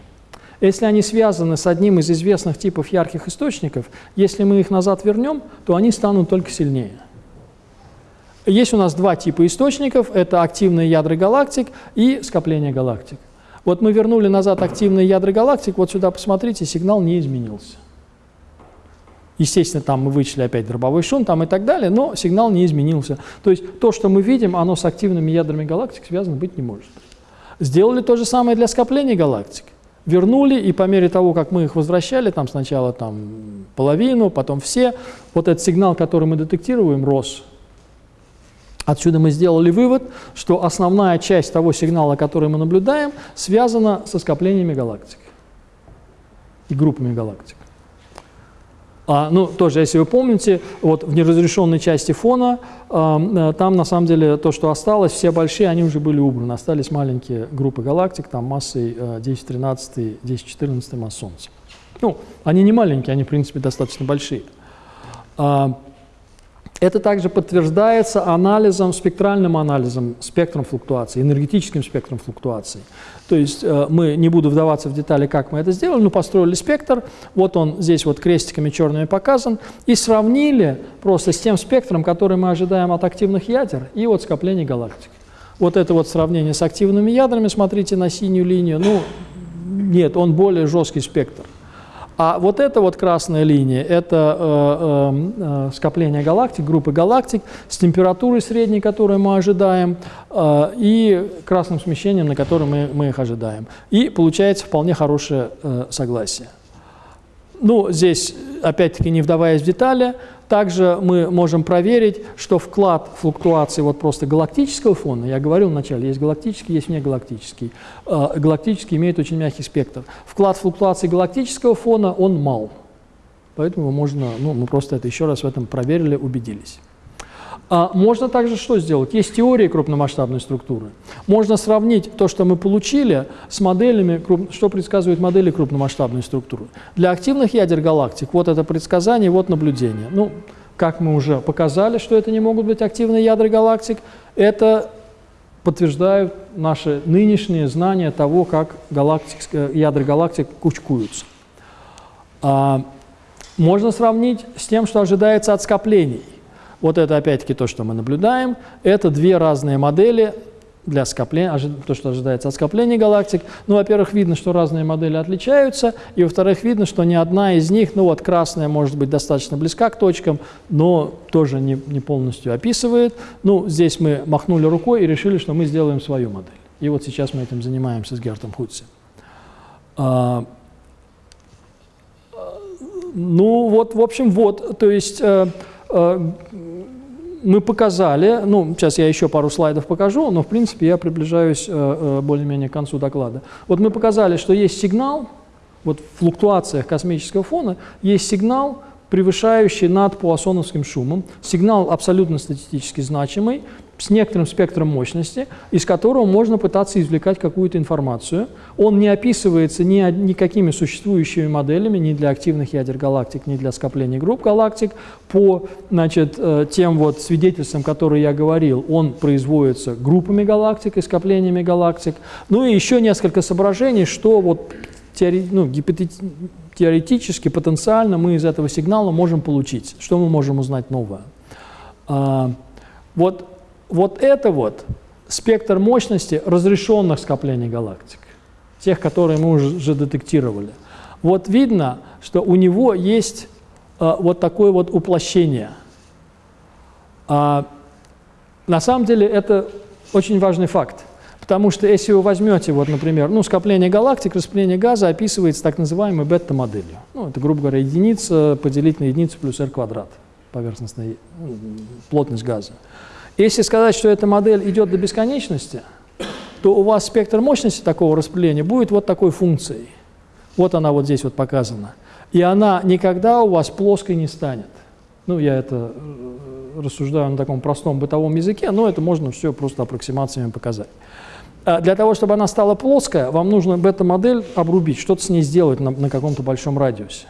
S1: Если они связаны с одним из известных типов ярких источников, если мы их назад вернем, то они станут только сильнее. Есть у нас два типа источников, это активные ядра галактик и скопление галактик. Вот мы вернули назад активные ядра галактик, вот сюда посмотрите, сигнал не изменился. Естественно, там мы вычли опять дробовой шум там и так далее, но сигнал не изменился. То есть то, что мы видим, оно с активными ядрами галактик связано быть не может. Сделали то же самое для скопления галактик. Вернули, и по мере того, как мы их возвращали, там сначала там половину, потом все, вот этот сигнал, который мы детектируем, рос. Отсюда мы сделали вывод, что основная часть того сигнала, который мы наблюдаем, связана со скоплениями галактик и группами галактик. А, ну, тоже, если вы помните, вот в неразрешенной части фона, э, там на самом деле то, что осталось, все большие, они уже были убраны. Остались маленькие группы галактик, там массой э, 10-13, 10-14 масс Солнца. Ну, они не маленькие, они, в принципе, достаточно большие. А, это также подтверждается анализом, спектральным анализом, спектром флуктуаций, энергетическим спектром флуктуаций. То есть э, мы, не буду вдаваться в детали, как мы это сделали, но построили спектр, вот он здесь вот крестиками черными показан, и сравнили просто с тем спектром, который мы ожидаем от активных ядер и от скоплений галактик. Вот это вот сравнение с активными ядрами, смотрите на синюю линию, ну, нет, он более жесткий спектр. А вот эта вот красная линия – это э, э, э, скопление галактик, группы галактик с температурой средней, которую мы ожидаем, э, и красным смещением, на котором мы, мы их ожидаем. И получается вполне хорошее э, согласие. Ну, здесь, опять-таки, не вдаваясь в детали, Также мы можем проверить, что вклад флуктуации вот просто галактического фона, я говорил вначале, есть галактический, есть негалактический. Э, галактический имеет очень мягкий спектр. Вклад флуктуации галактического фона, он мал. Поэтому можно, ну, мы просто это еще раз в этом проверили, убедились. А можно также что сделать? Есть теории крупномасштабной структуры. Можно сравнить то, что мы получили, с моделями, что предсказывают модели крупномасштабной структуры. Для активных ядер галактик вот это предсказание, вот наблюдение. Ну, как мы уже показали, что это не могут быть активные ядра галактик, это подтверждают наши нынешние знания того, как галактик, э, ядра галактик кучкуются. А, можно сравнить с тем, что ожидается от скоплений. Вот это опять-таки то, что мы наблюдаем. Это две разные модели для скопления, то, что ожидается от скопления галактик. Ну, во-первых, видно, что разные модели отличаются, и, во-вторых, видно, что ни одна из них, ну вот красная может быть достаточно близка к точкам, но тоже не, не полностью описывает. Ну, здесь мы махнули рукой и решили, что мы сделаем свою модель. И вот сейчас мы этим занимаемся с Гертом Хутси. А, ну, вот, в общем, вот, то есть... Э, мы показали, ну, сейчас я еще пару слайдов покажу, но, в принципе, я приближаюсь э, э, более-менее к концу доклада. Вот мы показали, что есть сигнал, вот в флуктуациях космического фона есть сигнал, превышающий над пуассоновским шумом, сигнал абсолютно статистически значимый, с некоторым спектром мощности, из которого можно пытаться извлекать какую-то информацию. Он не описывается ни, никакими существующими моделями, ни для активных ядер галактик, ни для скопления групп галактик. По значит, э, тем вот свидетельствам, которые я говорил, он производится группами галактик и скоплениями галактик. Ну и еще несколько соображений, что вот теори, ну, теоретически, потенциально мы из этого сигнала можем получить, что мы можем узнать новое. А, вот вот это вот спектр мощности разрешенных скоплений галактик, тех, которые мы уже детектировали. Вот видно, что у него есть э, вот такое вот уплощение. А, на самом деле это очень важный факт, потому что если вы возьмете, вот, например, ну, скопление галактик, распыление газа описывается так называемой бета-моделью. Ну, это, грубо говоря, единица поделить на единицу плюс r квадрат, поверхностная плотность газа. Если сказать, что эта модель идет до бесконечности, то у вас спектр мощности такого распыления будет вот такой функцией. Вот она вот здесь вот показана. И она никогда у вас плоской не станет. Ну, я это э, рассуждаю на таком простом бытовом языке, но это можно все просто аппроксимациями показать. А для того, чтобы она стала плоская, вам нужно бета-модель обрубить, что-то с ней сделать на, на каком-то большом радиусе.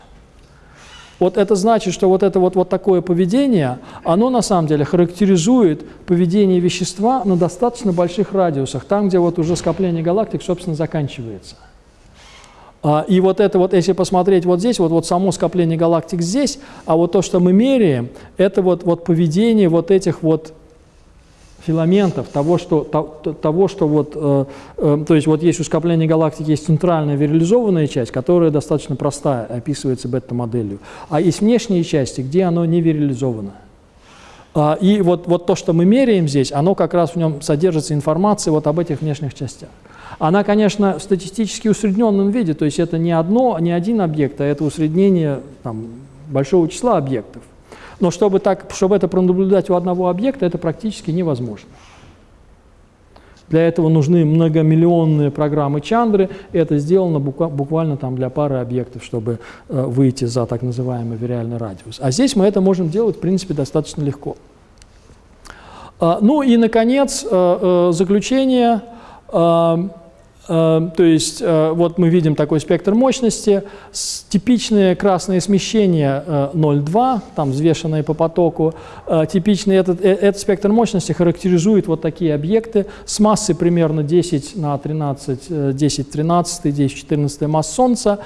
S1: Вот это значит, что вот это вот, вот такое поведение, оно на самом деле характеризует поведение вещества на достаточно больших радиусах, там, где вот уже скопление галактик, собственно, заканчивается. А, и вот это вот, если посмотреть вот здесь, вот, вот само скопление галактик здесь, а вот то, что мы меряем, это вот, вот поведение вот этих вот филаментов, того, что, того, что вот, э, э, то есть вот есть у скопления галактик, есть центральная вирализованная часть, которая достаточно простая, описывается бета-моделью, а есть внешние части, где оно не вирализовано. А, и вот, вот то, что мы меряем здесь, оно как раз в нем содержится информация вот об этих внешних частях. Она, конечно, в статистически усредненном виде, то есть это не одно, не один объект, а это усреднение там, большого числа объектов. Но чтобы, так, чтобы это пронаблюдать у одного объекта, это практически невозможно. Для этого нужны многомиллионные программы Чандры. Это сделано буквально там для пары объектов, чтобы э, выйти за так называемый вириальный радиус. А здесь мы это можем делать, в принципе, достаточно легко. А, ну и, наконец, э, э, заключение. Э, то есть э, вот мы видим такой спектр мощности, типичные красные смещения 0,2, э, там взвешенные по потоку. Типичный этот, этот спектр мощности характеризует вот такие объекты с массой примерно 10 на 13, 10 13, 10 14 масс Солнца.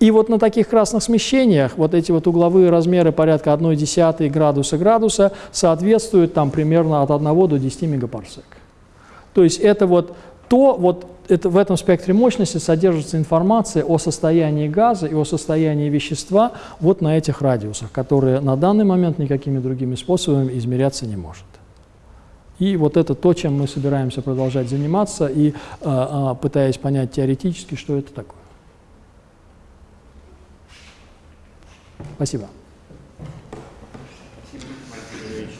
S1: И вот на таких красных смещениях вот эти вот угловые размеры порядка 1,1 градуса градуса соответствуют там примерно от 1 до 10 мегапарсек. То есть это вот то вот это, в этом спектре мощности содержится информация о состоянии газа и о состоянии вещества вот на этих радиусах, которые на данный момент никакими другими способами измеряться не может. И вот это то, чем мы собираемся продолжать заниматься, и э, пытаясь понять теоретически, что это такое. Спасибо.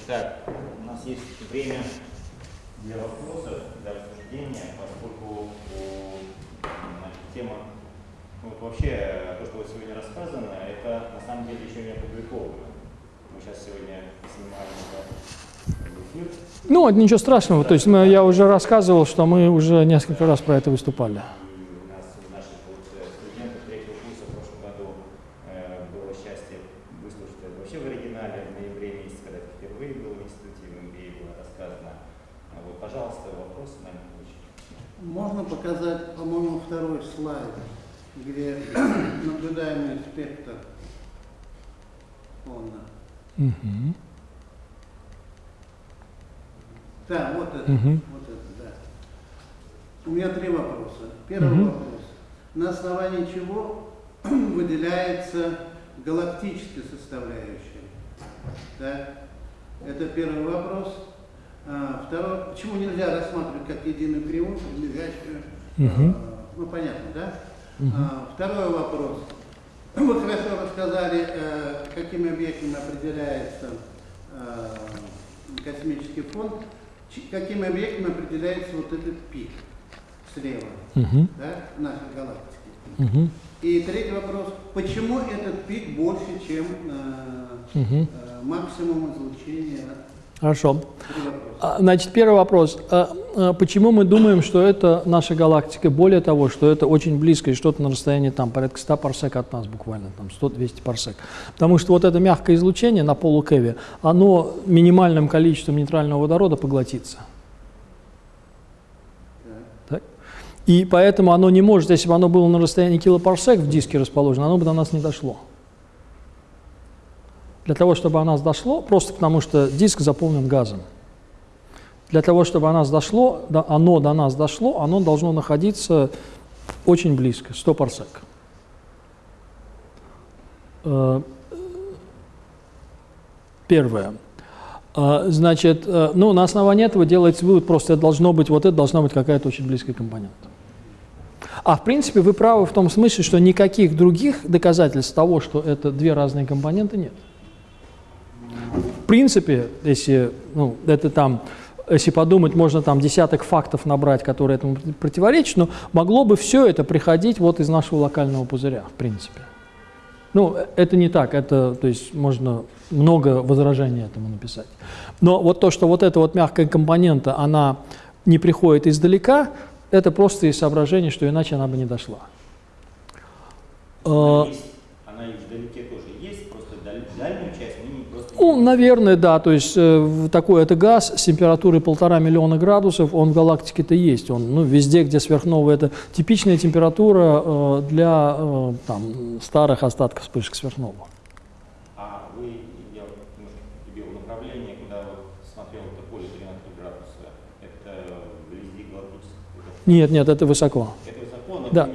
S2: так, у нас есть время для вопросов, для обсуждения, поскольку значит, тема, ну, вот вообще то, что вот сегодня рассказано, это на самом деле еще не опубликовано. Мы сейчас сегодня снимаем эфир.
S1: Ну, это ничего страшного. То есть мы, я уже рассказывал, что мы уже несколько раз про это выступали.
S3: показать, по-моему, второй слайд, где наблюдаемый спектр фона. Угу. Да, вот это, угу. вот это, да. У меня три вопроса. Первый угу. вопрос. На основании чего выделяется галактическая составляющая? Да? Это первый вопрос. А, второе, почему нельзя рассматривать как единую кривую, прилегающую, угу. ну понятно, да? Угу. Второй вопрос. Вы хорошо рассказали, э, какими объектами определяется э, космический фонд, какими объектами определяется вот этот пик слева, угу. да, нашей галактики. Угу. И третий вопрос, почему этот пик больше, чем угу. максимум излучения
S1: Хорошо. А, значит, первый вопрос. А, а, почему мы думаем, что это наша галактика? Более того, что это очень близко и что-то на расстоянии там порядка 100 парсек от нас буквально, там 100-200 парсек. Потому что вот это мягкое излучение на полу Кеви, оно минимальным количеством нейтрального водорода поглотится. И поэтому оно не может, если бы оно было на расстоянии килопарсек в диске расположено, оно бы до нас не дошло. Для того, чтобы о нас дошло, просто потому что диск заполнен газом. Для того, чтобы о нас дошло, оно до нас дошло, оно должно находиться очень близко, 100 парсек. Э, первое. Э, значит, э, ну, на основании этого делается вывод, просто это должно быть, вот это должна быть какая-то очень близкая компонента. А в принципе вы правы в том смысле, что никаких других доказательств того, что это две разные компоненты нет в принципе, если, ну, это там, если подумать, можно там десяток фактов набрать, которые этому противоречат, но могло бы все это приходить вот из нашего локального пузыря, в принципе. Ну, это не так, это, то есть можно много возражений этому написать. Но вот то, что вот эта вот мягкая компонента, она не приходит издалека, это просто из соображения, что иначе она бы не дошла.
S2: Она, есть, она и вдалеке тоже есть, просто дальнюю часть
S1: ну, наверное, да. То есть э, такой это газ с температурой полтора миллиона градусов, он в галактике-то есть. Он ну, везде, где сверхновая, это типичная температура э, для э, там, старых остатков вспышек сверхновых.
S2: А вы, я тебе направление, куда вот смотрел это поле 13 градуса, это вблизи галактического?
S1: Нет, нет, это высоко.
S2: Это высоко, но
S1: да.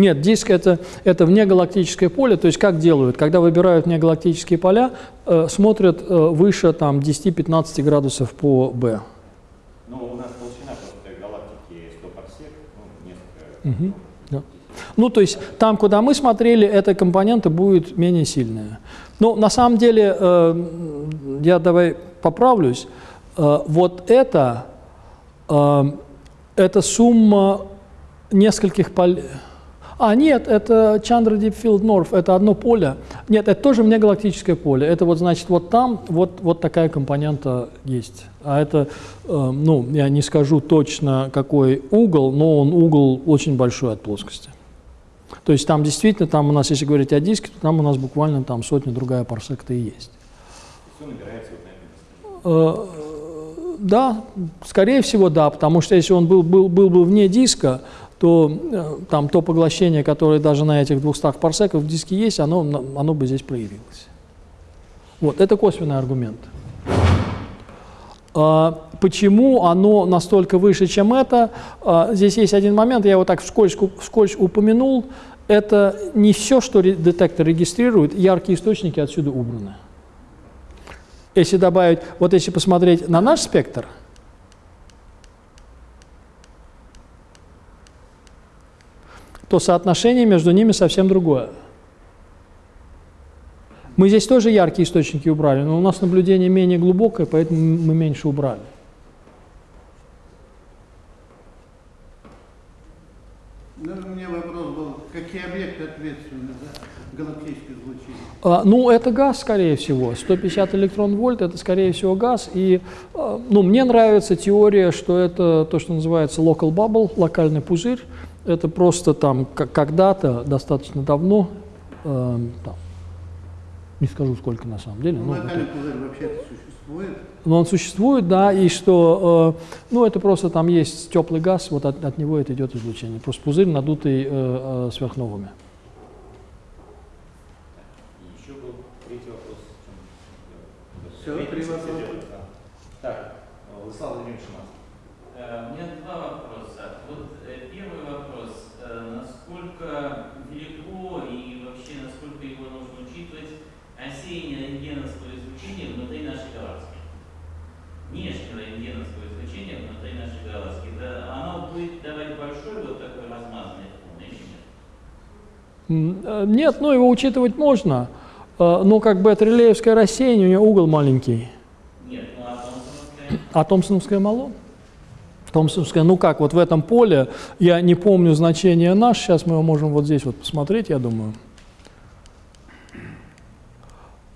S1: Нет, диск это, это внегалактическое поле, то есть как делают? Когда выбирают внегалактические поля, э, смотрят э, выше там, 10-15 градусов по
S2: B. Ну, у нас толщина просто галактики 100 парсек, ну, несколько... Угу,
S1: да. Ну, то есть там, куда мы смотрели, эта компонента будет менее сильная. Но на самом деле, э, я давай поправлюсь, э, вот это, э, это сумма нескольких полей а, нет, это Chandra Deep Field North, это одно поле. Нет, это тоже внегалактическое поле. Это вот, значит, вот там вот, вот такая компонента есть. А это, э, ну, я не скажу точно, какой угол, но он угол очень большой от плоскости. То есть там действительно, там у нас, если говорить о диске, то там у нас буквально там сотня другая парсек-то и есть.
S2: Все набирается вот на этом
S1: э, Да, скорее всего, да, потому что если он был, был, был бы вне диска, то э, там то поглощение, которое даже на этих 200 парсеках в диске есть, оно, оно бы здесь проявилось. Вот, это косвенный аргумент. А, почему оно настолько выше, чем это? А, здесь есть один момент, я его так вскользь, вскользь упомянул. Это не все, что детектор регистрирует, яркие источники отсюда убраны. Если добавить, вот если посмотреть на наш спектр – то соотношение между ними совсем другое. Мы здесь тоже яркие источники убрали, но у нас наблюдение менее глубокое, поэтому мы меньше убрали.
S3: Ну, у меня вопрос был, какие объекты ответственны за галактическое излучение?
S1: А, ну, это газ, скорее всего. 150 электрон-вольт – это, скорее всего, газ. И, а, ну, мне нравится теория, что это то, что называется local bubble, локальный пузырь. Это просто там когда-то, достаточно давно, э, там, не скажу сколько на самом деле.
S3: Ну,
S1: но
S3: локальный
S1: это-
S3: пузырь вообще-то существует.
S1: но он существует, да, и что, э, ну, это просто там есть теплый газ, вот от, от него это идет излучение. Просто пузырь, надутый э, э, сверхновыми.
S2: Еще был третий вопрос. Третий
S3: три вопроса.
S2: идет, да. Так, э, Владислав Владимирович Шиманский.
S4: Э, У меня два вопроса. Вот э, первый вопрос. Э, Насколько велико и вообще насколько его нужно учитывать рассеяние рентгеновского излучения внутри нашей галактики? Внешнего рентгеновского излучения внутри нашей галактики. Да, оно будет давать большой вот такой размазанный фон или нет?
S1: М, э, Нет, ну его учитывать можно, э, но как бы это релеевское рассеяние, у него угол маленький.
S4: Нет, ну а Томпсоновская?
S1: А Томпсоновское мало? Томпсоновское, ну как, вот в этом поле, я не помню значение наш, сейчас мы его можем вот здесь вот посмотреть, я думаю.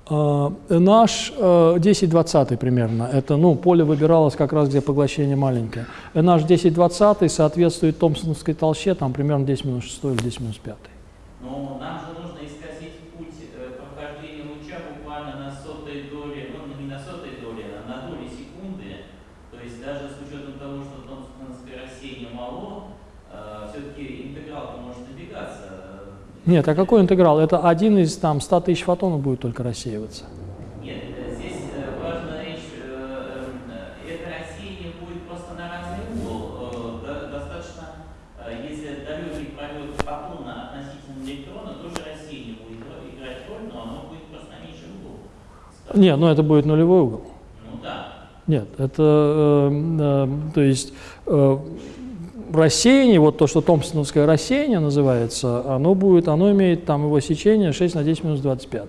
S1: А, Наш 10-20 примерно, это, ну, поле выбиралось как раз, где поглощение маленькое. Наш 10-20 соответствует Томпсоновской толще, там примерно 10 минус 6 или 10 минус 5.
S4: Но нам же нужно исказить путь э, прохождения луча буквально на сотой доли, ну не на сотой доли, а на доли секунды. То есть даже с учетом того, что томпсоновское рассеяние мало, все-таки интеграл может добегаться.
S1: Нет, а какой интеграл? Это один из там 100 тысяч фотонов будет только рассеиваться.
S4: Нет, здесь э, важная речь, э, э, это рассеяние будет просто на разный угол. До- Достаточно, если далекий пролет фотона относительно электрона, тоже рассеяние будет играть роль, но оно будет просто на меньший угол.
S1: Нет, ну это будет нулевой угол.
S4: Ну да.
S1: Нет, это, э, э, то есть э, рассеяние, вот то, что томпсоновское рассеяние называется, оно будет, оно имеет там его сечение 6 на 10 минус 25.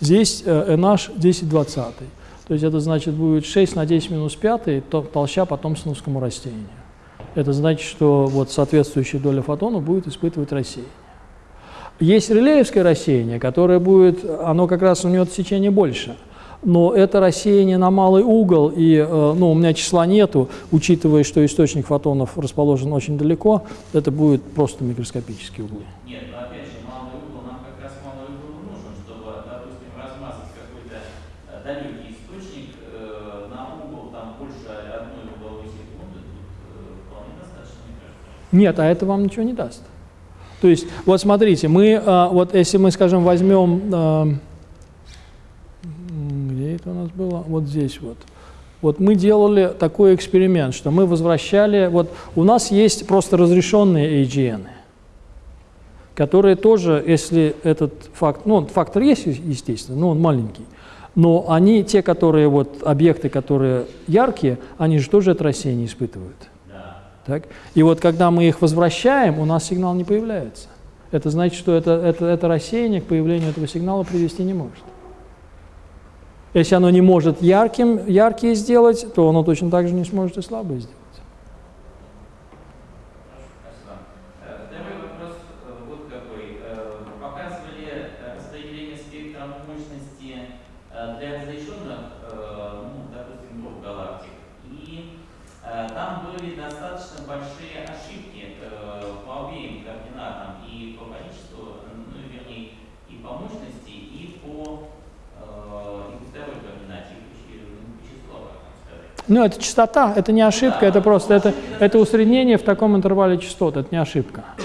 S1: Здесь э, NH 10 20. То есть это значит будет 6 на 10 минус 5 то, толща по томпсоновскому растению. Это значит, что вот соответствующая доля фотона будет испытывать рассеяние. Есть релеевское рассеяние, которое будет, оно как раз у него сечение больше. Но это рассеяние на малый угол, и э, ну, у меня числа нету, учитывая, что источник фотонов расположен очень далеко, это будет просто микроскопические углы.
S4: Нет, но опять же, малый угол, нам как раз малый угол нужен, чтобы, допустим, размазать какой-то э, далекий источник э, на угол там больше одной угловой секунды, тут э, вполне достаточно, мне кажется.
S1: Нет, а это вам ничего не даст. То есть, вот смотрите, мы, э, вот если мы, скажем, возьмем, где это у нас было? Вот здесь вот. Вот мы делали такой эксперимент, что мы возвращали, вот у нас есть просто разрешенные AGN, которые тоже, если этот факт, ну, фактор есть, естественно, но он маленький, но они, те, которые, вот, объекты, которые яркие, они же тоже это рассеяние испытывают.
S4: Да.
S1: Так? И вот когда мы их возвращаем, у нас сигнал не появляется. Это значит, что это, это, это рассеяние к появлению этого сигнала привести не может. Если оно не может ярким, яркие сделать, то оно точно так же не сможет и слабые сделать.
S4: Спасибо. Э, Второй вопрос э, вот какой. Э, Показывали э, распределение спектра мощности э, для разрешенных, э, ну, допустим, групп галактик. И э, там были достаточно большие ошибки э, по обеим координатам, и по количеству, ну, вернее, и по мощности, и по, э, и по второй координате, и по чи- по числу, как вам сказать.
S1: Ну, это частота, это не ошибка, это просто это, это усреднение в таком интервале частот, это не ошибка.
S4: Ну,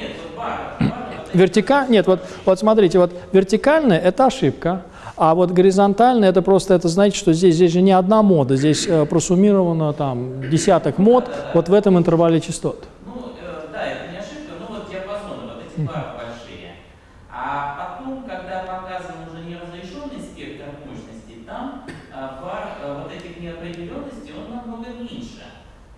S4: нет, вот вот эти-
S1: Вертика... Нет, вот, вот смотрите, вот вертикальная – это ошибка, а вот горизонтальная – это просто, это значит, что здесь, здесь же не одна мода, здесь э, просуммировано там десяток мод вот в этом интервале частот.
S4: Ну, э, да, это не ошибка, но вот диапазоны, вот эти пары большие. А потом, когда показан уже неразрешенный спектр мощности, там а, пар а, вот этих неопределенностей, он намного меньше.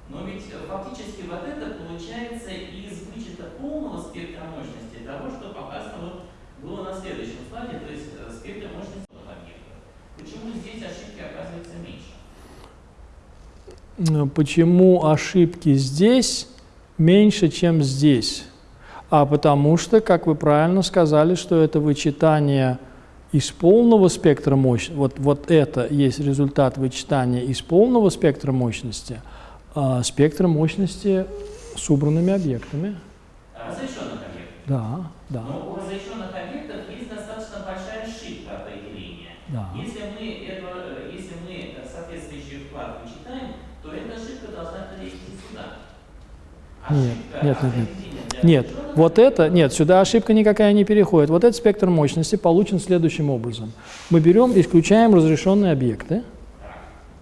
S4: Но ведь э, фактически вот это получается из вычета полного спектра мощности того, что показано вот в было на следующем слайде, то есть э, спектр мощности объектов. Почему здесь ошибки оказывается меньше?
S1: Э, Почему ошибки здесь меньше, чем здесь? А потому что, как вы правильно сказали, что это вычитание из полного спектра мощности, вот, вот это есть результат вычитания из полного спектра мощности, а спектра мощности с убранными объектами.
S4: Разрешенных объектов.
S1: Да, да,
S4: Но у разрешенных объектов есть достаточно большая ошибка определения.
S1: да.
S4: Если мы, это, э, если мы э, соответствующий вклад вычитаем, то эта ошибка должна перейти сюда.
S1: Нет, нет, нет, нет. Нет, вот это, нет, сюда ошибка никакая не переходит. Вот этот спектр мощности получен следующим образом. Мы берем, исключаем разрешенные объекты,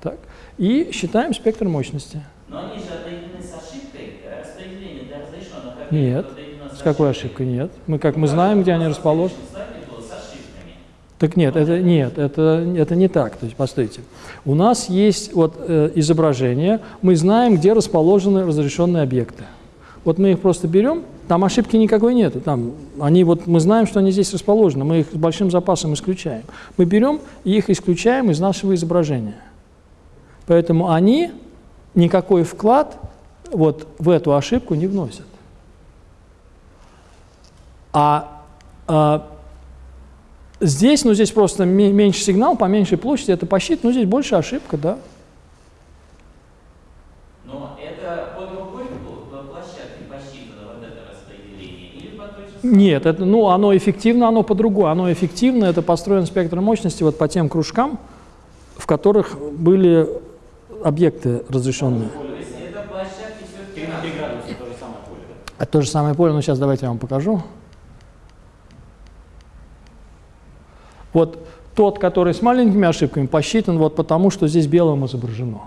S1: так, и считаем спектр мощности.
S4: Но они же определены с ошибкой, э, распределение для разрешенных объектов
S1: Нет. С какой ошибкой? Нет. Мы как мы знаем, где они расположены.
S4: В слайде было с ошибками.
S1: Так нет, это нет, это, это не так. То есть, постойте. У нас есть вот э, изображение, мы знаем, где расположены разрешенные объекты. Вот мы их просто берем, там ошибки никакой нету. Там они вот мы знаем, что они здесь расположены, мы их с большим запасом исключаем. Мы берем и их исключаем из нашего изображения. Поэтому они никакой вклад вот в эту ошибку не вносят. А, а Здесь, ну, здесь просто ме- меньше сигнал, по меньшей площади это посчитано, но здесь больше ошибка, да.
S4: Но это по другой пл- площадке посчитано вот это распределение или по той же самой?
S1: Нет, это, ну, оно эффективно, оно по-другому. Оно эффективно, это построен спектр мощности вот по тем кружкам, в которых были объекты разрешенные.
S4: Это площадки все-таки
S2: 3 градуса то же самое поле, да?
S1: Это то же самое поле, но сейчас давайте я вам покажу. Вот тот, который с маленькими ошибками, посчитан вот потому, что здесь белым изображено.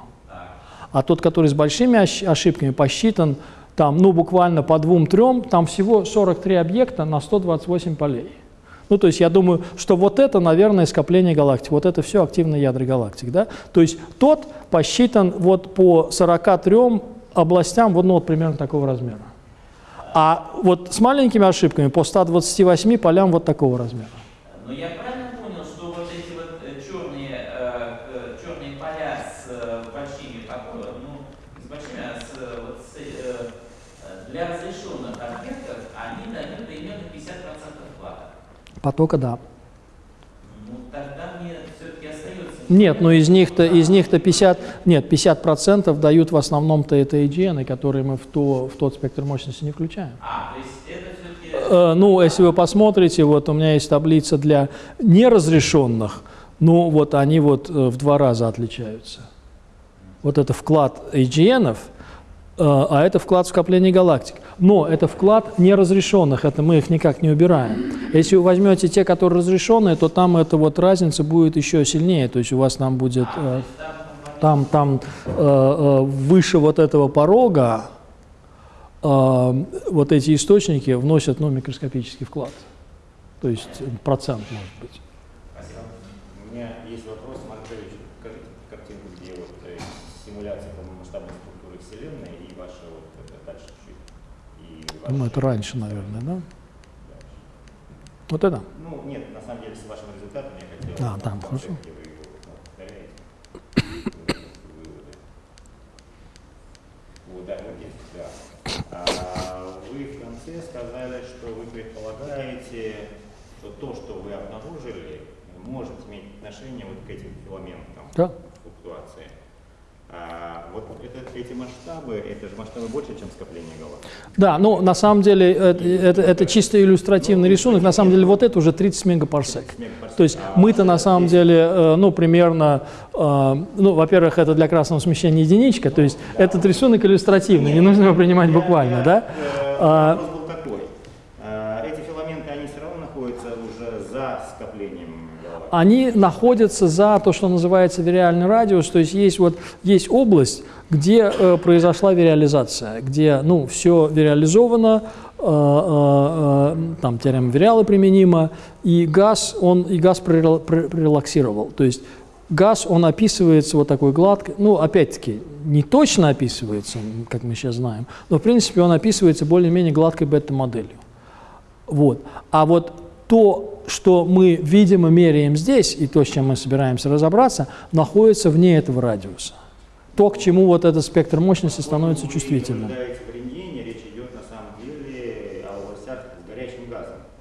S1: А тот, который с большими ошибками, посчитан там, ну, буквально по двум-трем, там всего 43 объекта на 128 полей. Ну, то есть я думаю, что вот это, наверное, скопление галактик, вот это все активные ядра галактик, да? То есть тот посчитан вот по 43 областям, вот, ну, вот примерно такого размера. А вот с маленькими ошибками по 128 полям вот такого размера.
S4: Но я правильно понял, что вот эти вот э, черные, э, э, черные поля с э, большими покоями, ну, не с большими, а с, э, вот с, э, э, для разрешенных объектов, они дают примерно 50% вклада.
S1: Потока, да.
S4: Ну, тогда мне все-таки остается...
S1: Нет, но из них-то из них-то 50, нет, 50 процентов дают в основном-то это AGN, которые мы в, то, в тот спектр мощности не включаем.
S4: А, то есть это все-таки...
S1: Э, Ну, если вы посмотрите, вот у меня есть таблица для неразрешенных, ну, вот они вот э, в два раза отличаются. Вот это вклад AGN, а это вклад в скопление галактик. Но это вклад неразрешенных, это мы их никак не убираем. Если вы возьмете те, которые разрешенные, то там эта вот разница будет еще сильнее, то есть у вас там будет э, там, там э, э, выше вот этого порога э, вот эти источники вносят ну, микроскопический вклад. То есть процент может быть.
S2: Спасибо. У меня есть вопрос, Маркович, покажите картинку, где вот э, симуляция масштабной структуры Вселенной и ваша вот это дальше чуть.
S1: Ну, это раньше, наверное, да? Вот это?
S2: Ну, нет, на самом деле, с вашим результатом я хотел...
S1: А, там, хорошо.
S2: А, вы в конце сказали, что вы предполагаете, что то, что вы обнаружили, может иметь отношение вот к этим филаментам
S1: Да.
S2: флуктуации. А, вот это, эти масштабы, это же масштабы больше, чем скопление галактик.
S1: Да, ну на самом деле это, это, это чисто иллюстративный рисунок. На самом деле вот это уже 30 мегапарсек. То есть мы-то на самом деле, э, ну, примерно, э, ну, во-первых, это для красного смещения единичка, то есть этот рисунок иллюстративный, не нужно его принимать буквально, да?
S2: Э,
S1: А,
S2: Вопрос был такой. Э, Эти филаменты, они все равно находятся уже за скоплением галактик.
S1: Они находятся за то, что называется вириальный радиус, то есть есть вот есть область, где э, произошла вириализация, где ну все вириализовано, э, э, э, там теорема вириала применима, и газ он и газ пререл- пр- пререлаксировал, то есть газ он описывается вот такой гладко, ну опять-таки не точно описывается, как мы сейчас знаем, но в принципе он описывается более-менее гладкой бета-моделью. Вот. А вот то, что мы видимо меряем здесь, и то, с чем мы собираемся разобраться, находится вне этого радиуса. То, к чему вот этот спектр мощности становится чувствительным.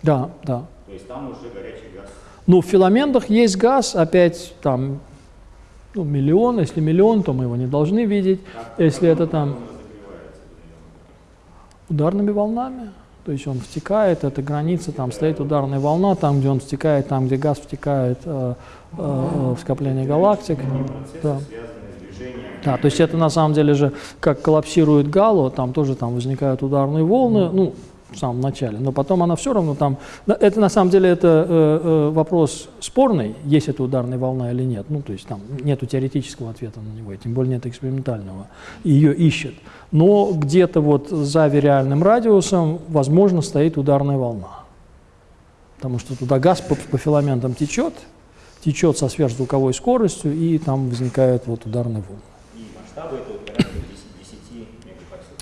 S1: Да, да.
S2: То есть там уже горячий газ.
S1: Ну, в филаментах есть газ, опять там ну, миллион, если миллион, то мы его не должны видеть.
S2: Как-
S1: Если это там ударными волнами, то есть он втекает, это граница, там стоит ударная волна, там, где он втекает, там, где газ втекает э, э, э, в скопление галактик. Да. Да, то есть это на самом деле же, как коллапсирует гало, там тоже там возникают ударные волны, ну, в самом начале, но потом она все равно там, это на самом деле это э, э, вопрос спорный, есть это ударная волна или нет, ну, то есть там нету теоретического ответа на него, и тем более нет экспериментального, ее ищет, но где-то вот за вириальным радиусом, возможно, стоит ударная волна, потому что туда газ по, по филаментам течет, течет со сверхзвуковой скоростью, и там возникает вот ударная волна.
S2: И масштабы это вот порядка 10, 10 мегапарсек.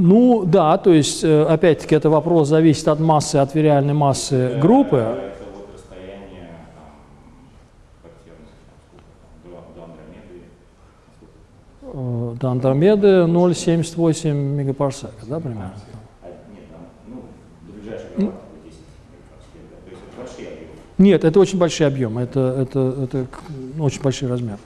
S1: Ну да, то есть, э, опять-таки, это вопрос зависит от массы, от вириальной массы
S2: Это-
S1: группы.
S2: Это вот расстояние там, до, Андромеды.
S1: Э, До Андромеды 0,78 мегапарсека, да, примерно?
S2: А, нет, там, ну, до ближайшей галактики 10 мегапарсек. да. То есть это большие объемы.
S1: Нет, это очень большие объемы, это, это, это ну, очень большой размер.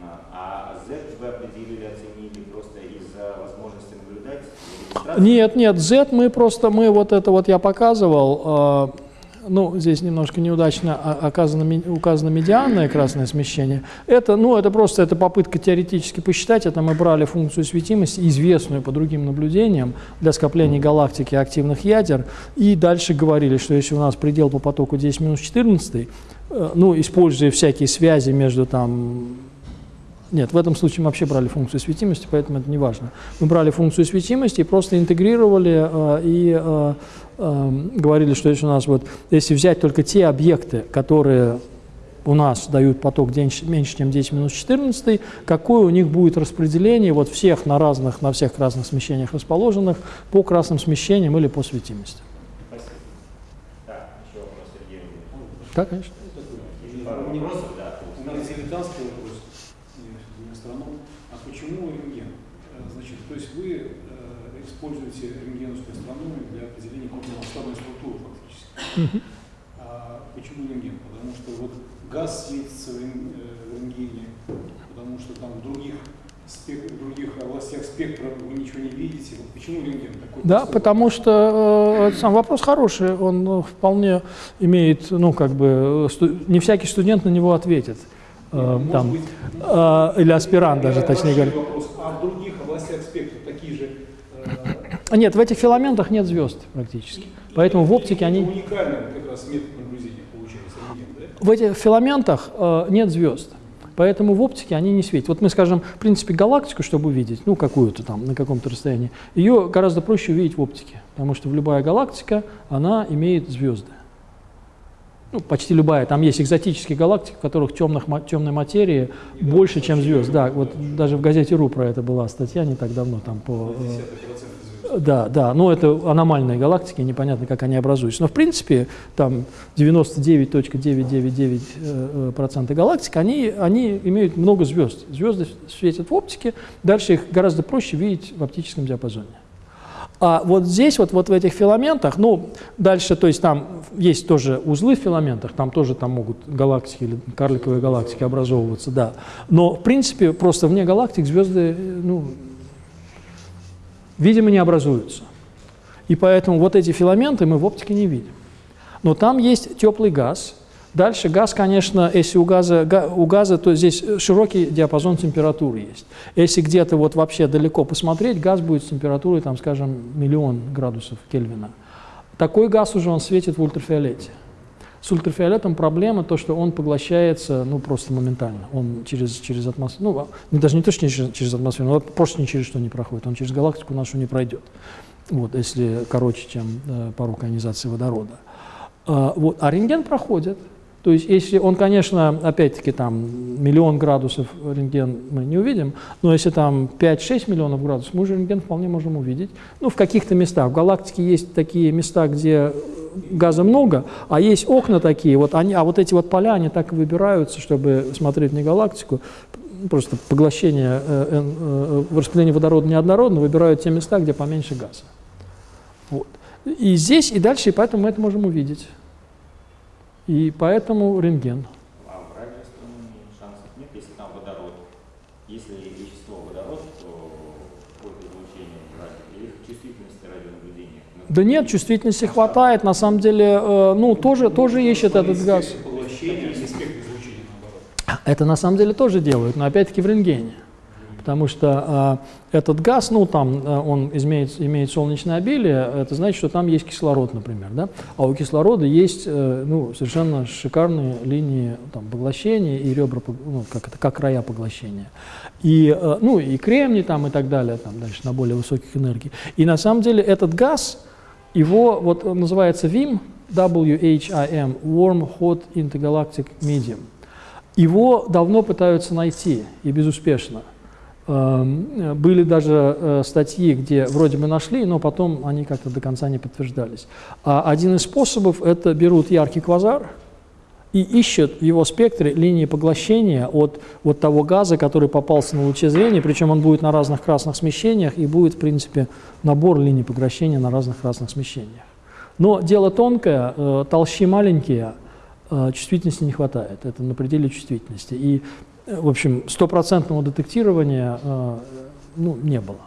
S2: На- А Z вы определили, оценили просто из-за возможности наблюдать и регистрации?
S1: Нет, нет, Z мы просто, мы вот это вот я показывал, э, ну, здесь немножко неудачно о- оказано, указано медианное красное смещение. Это, ну, это просто это попытка теоретически посчитать, это мы брали функцию светимости, известную по другим наблюдениям для скоплений галактики активных ядер, и дальше говорили, что если у нас предел по потоку 10 минус 14, э, ну, используя всякие связи между там нет, в этом случае мы вообще брали функцию светимости, поэтому это не важно. Мы брали функцию светимости и просто интегрировали э, и э, э, говорили, что если у нас вот, если взять только те объекты, которые у нас дают поток меньше, чем 10 минус 14, какое у них будет распределение вот всех на разных, на всех разных смещениях расположенных по красным смещениям или по светимости.
S2: Спасибо. Так, еще вопрос Сергею.
S1: Да, конечно.
S2: Пару вопросов, да.
S5: У меня дилетантский вопрос, я не астроном. А почему рентген? Э, Значит, то есть вы э, используете рентгеновскую астрономию для определения крупномасштабной структуры фактически. А почему рентген? Потому что вот газ светится в э, в рентгене, потому что там в других, спек- в других областях спектра вы ничего не видите. Вот почему рентген такой?
S1: Да,
S5: простой
S1: потому что э, сам вопрос хороший, он э, вполне имеет, ну, как бы, э, не всякий студент на него ответит. Э, там,
S5: быть,
S1: э, или аспирант даже, точнее говоря.
S5: вопрос. А в других областях спектра такие же э,
S1: А Нет, в этих филаментах нет звезд практически. Поэтому в оптике
S5: Это
S1: они...
S5: уникальный как раз метод наблюдения получается, да?
S1: В этих филаментах э, нет звезд. Поэтому в оптике они не светят. Вот мы скажем, в принципе, галактику, чтобы увидеть, ну, какую-то там, на каком-то расстоянии, ее гораздо проще увидеть в оптике, потому что в любая галактика, она имеет звезды. Ну, почти любая. Там есть экзотические галактики, в которых темных, темной материи больше, чем звезд. Да, вот даже в газете «Ру» про это была статья не так давно, там по... э,
S5: Десятый процент звезд.
S1: Да, да, но это аномальные галактики, непонятно, как они образуются. Но в принципе там 99.999% э, процента галактик, они, они имеют много звезд. Звезды светят в оптике, дальше их гораздо проще видеть в оптическом диапазоне. А вот здесь, вот, вот в этих филаментах, ну, дальше, то есть там есть тоже узлы в филаментах, там тоже там могут галактики или карликовые галактики образовываться, да. Но, в принципе, просто вне галактик звезды, э, ну, видимо, не образуются. И поэтому вот эти филаменты мы в оптике не видим. Но там есть теплый газ. Дальше газ, конечно, если у газа, га- у газа, то здесь широкий диапазон температуры есть. Если где-то вот вообще далеко посмотреть, газ будет с температурой, там, скажем, миллион градусов Кельвина. Такой газ уже он светит в ультрафиолете. С ультрафиолетом проблема то, что он поглощается ну, просто моментально. Он через, через атмосферу, ну, даже не то, что через, через атмосферу, но просто ни через что не проходит. Он через галактику нашу не пройдет, вот, если короче, чем э, порог ионизации водорода. А, вот, а рентген проходит. То есть, если он, конечно, опять-таки там миллион градусов рентген мы не увидим, но если там 5-6 миллионов градусов, мы уже рентген вполне можем увидеть. Ну, в каких-то местах. В галактике есть такие места, где газа много, а есть окна такие, вот они, а вот эти вот поля, они так и выбираются, чтобы смотреть не галактику, просто поглощение, э, э, э, распределение водорода неоднородно, выбирают те места, где поменьше газа. Вот. И здесь, и дальше, и поэтому мы это можем увидеть. И поэтому рентген.
S2: А в радиоастрономии шансов нет, если там водород. Если вещество водород, то какое-то излучение или чувствительности радионаблюдения. Ну,
S1: Да нет, чувствительности хватает, на самом деле, э, ну, тоже, тоже ищет этот газ. Это на самом деле тоже делают, но опять-таки в рентгене. Потому что э, этот газ, ну там э, он имеет, имеет солнечное обилие, это значит, что там есть кислород, например, да? А у кислорода есть э, ну, совершенно шикарные линии там, поглощения и ребра, ну, как, это, как края поглощения. И, э, ну, и кремний там и так далее, там дальше на более высоких энергий. И на самом деле этот газ, его вот он называется WIM, WHIM, Warm Hot Intergalactic Medium. Его давно пытаются найти и безуспешно. Эм, Были даже э, статьи, где вроде бы нашли, но потом они как-то до конца не подтверждались. А один из способов – это берут яркий квазар и ищут в его спектре линии поглощения от вот того газа, который попался на луче зрения, причем он будет на разных красных смещениях и будет, в принципе, набор линий поглощения на разных красных смещениях. Но дело тонкое, э, толщи маленькие, э, чувствительности не хватает. Это на пределе чувствительности. И, в общем, стопроцентного детектирования э, ну, не было.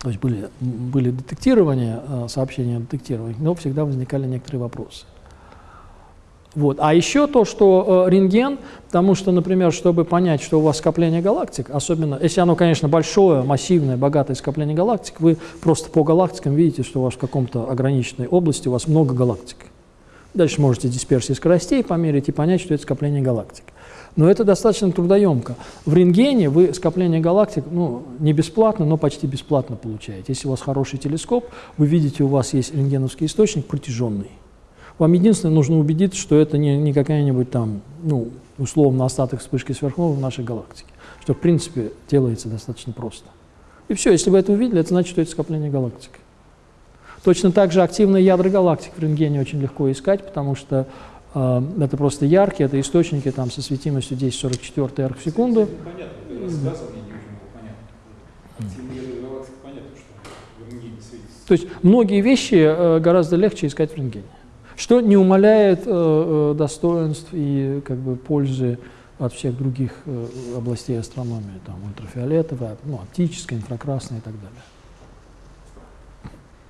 S1: То есть были, были детектирования, э, сообщения о детектировании, но всегда возникали некоторые вопросы. Вот. А еще то, что э, рентген, потому что, например, чтобы понять, что у вас скопление галактик, особенно если оно, конечно, большое, массивное, богатое скопление галактик, вы просто по галактикам видите, что у вас в каком-то ограниченной области у вас много галактик. Дальше можете дисперсии скоростей померить и понять, что это скопление галактик. Но это достаточно трудоемко. В рентгене вы скопление галактик ну, не бесплатно, но почти бесплатно получаете. Если у вас хороший телескоп, вы видите, у вас есть рентгеновский источник протяженный. Вам единственное нужно убедиться, что это не, не какая-нибудь там, ну, условно, остаток вспышки сверхновой в нашей галактике. Что, в принципе, делается достаточно просто. И все, если вы это увидели, это значит, что это скопление галактик. Точно так же активные ядра галактик в рентгене очень легко искать, потому что это просто яркие, это источники там, со светимостью 1044 арк в секунду. То есть многие вещи э, гораздо легче искать в рентгене. Что не умаляет э, э, достоинств и как бы, пользы от всех других э, областей астрономии, там ультрафиолетовая, ну, оптическая, инфракрасная и так далее.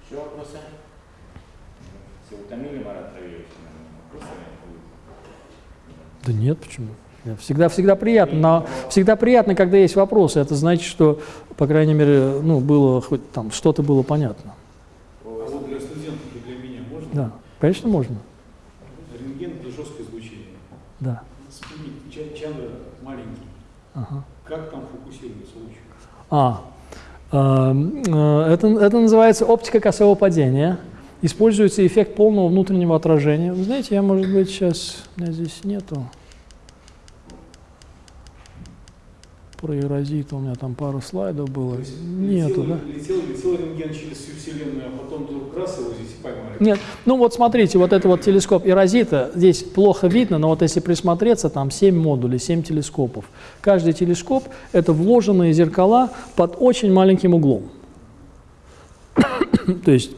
S2: Еще вопросы? Все утомили Марат
S1: Да нет, почему? Всегда, всегда приятно, но всегда приятно, когда есть вопросы. Это значит, что, по крайней мере, ну, было хоть там что-то было понятно.
S5: А вот для студентов и для меня можно?
S1: Да, конечно, можно.
S5: Рентген – это жесткое излучение.
S1: Да.
S5: Ча- Чандра маленький.
S1: Ага.
S5: Как там фокусируется луч?
S1: А, эм, э, это, это называется оптика косого падения. Используется эффект полного внутреннего отражения. Вы знаете, я, может быть, сейчас... У меня здесь нету. Про эрозит у меня там пару слайдов было.
S5: Есть
S1: Нету,
S5: летел,
S1: да?
S5: летел, летел рентген через всю Вселенную, а потом вдруг раз его здесь и поймали.
S1: Нет, ну вот смотрите, вот это вот телескоп Эрозита, здесь плохо видно, но вот если присмотреться, там 7 модулей, 7 телескопов. Каждый телескоп – это вложенные зеркала под очень маленьким углом. То есть,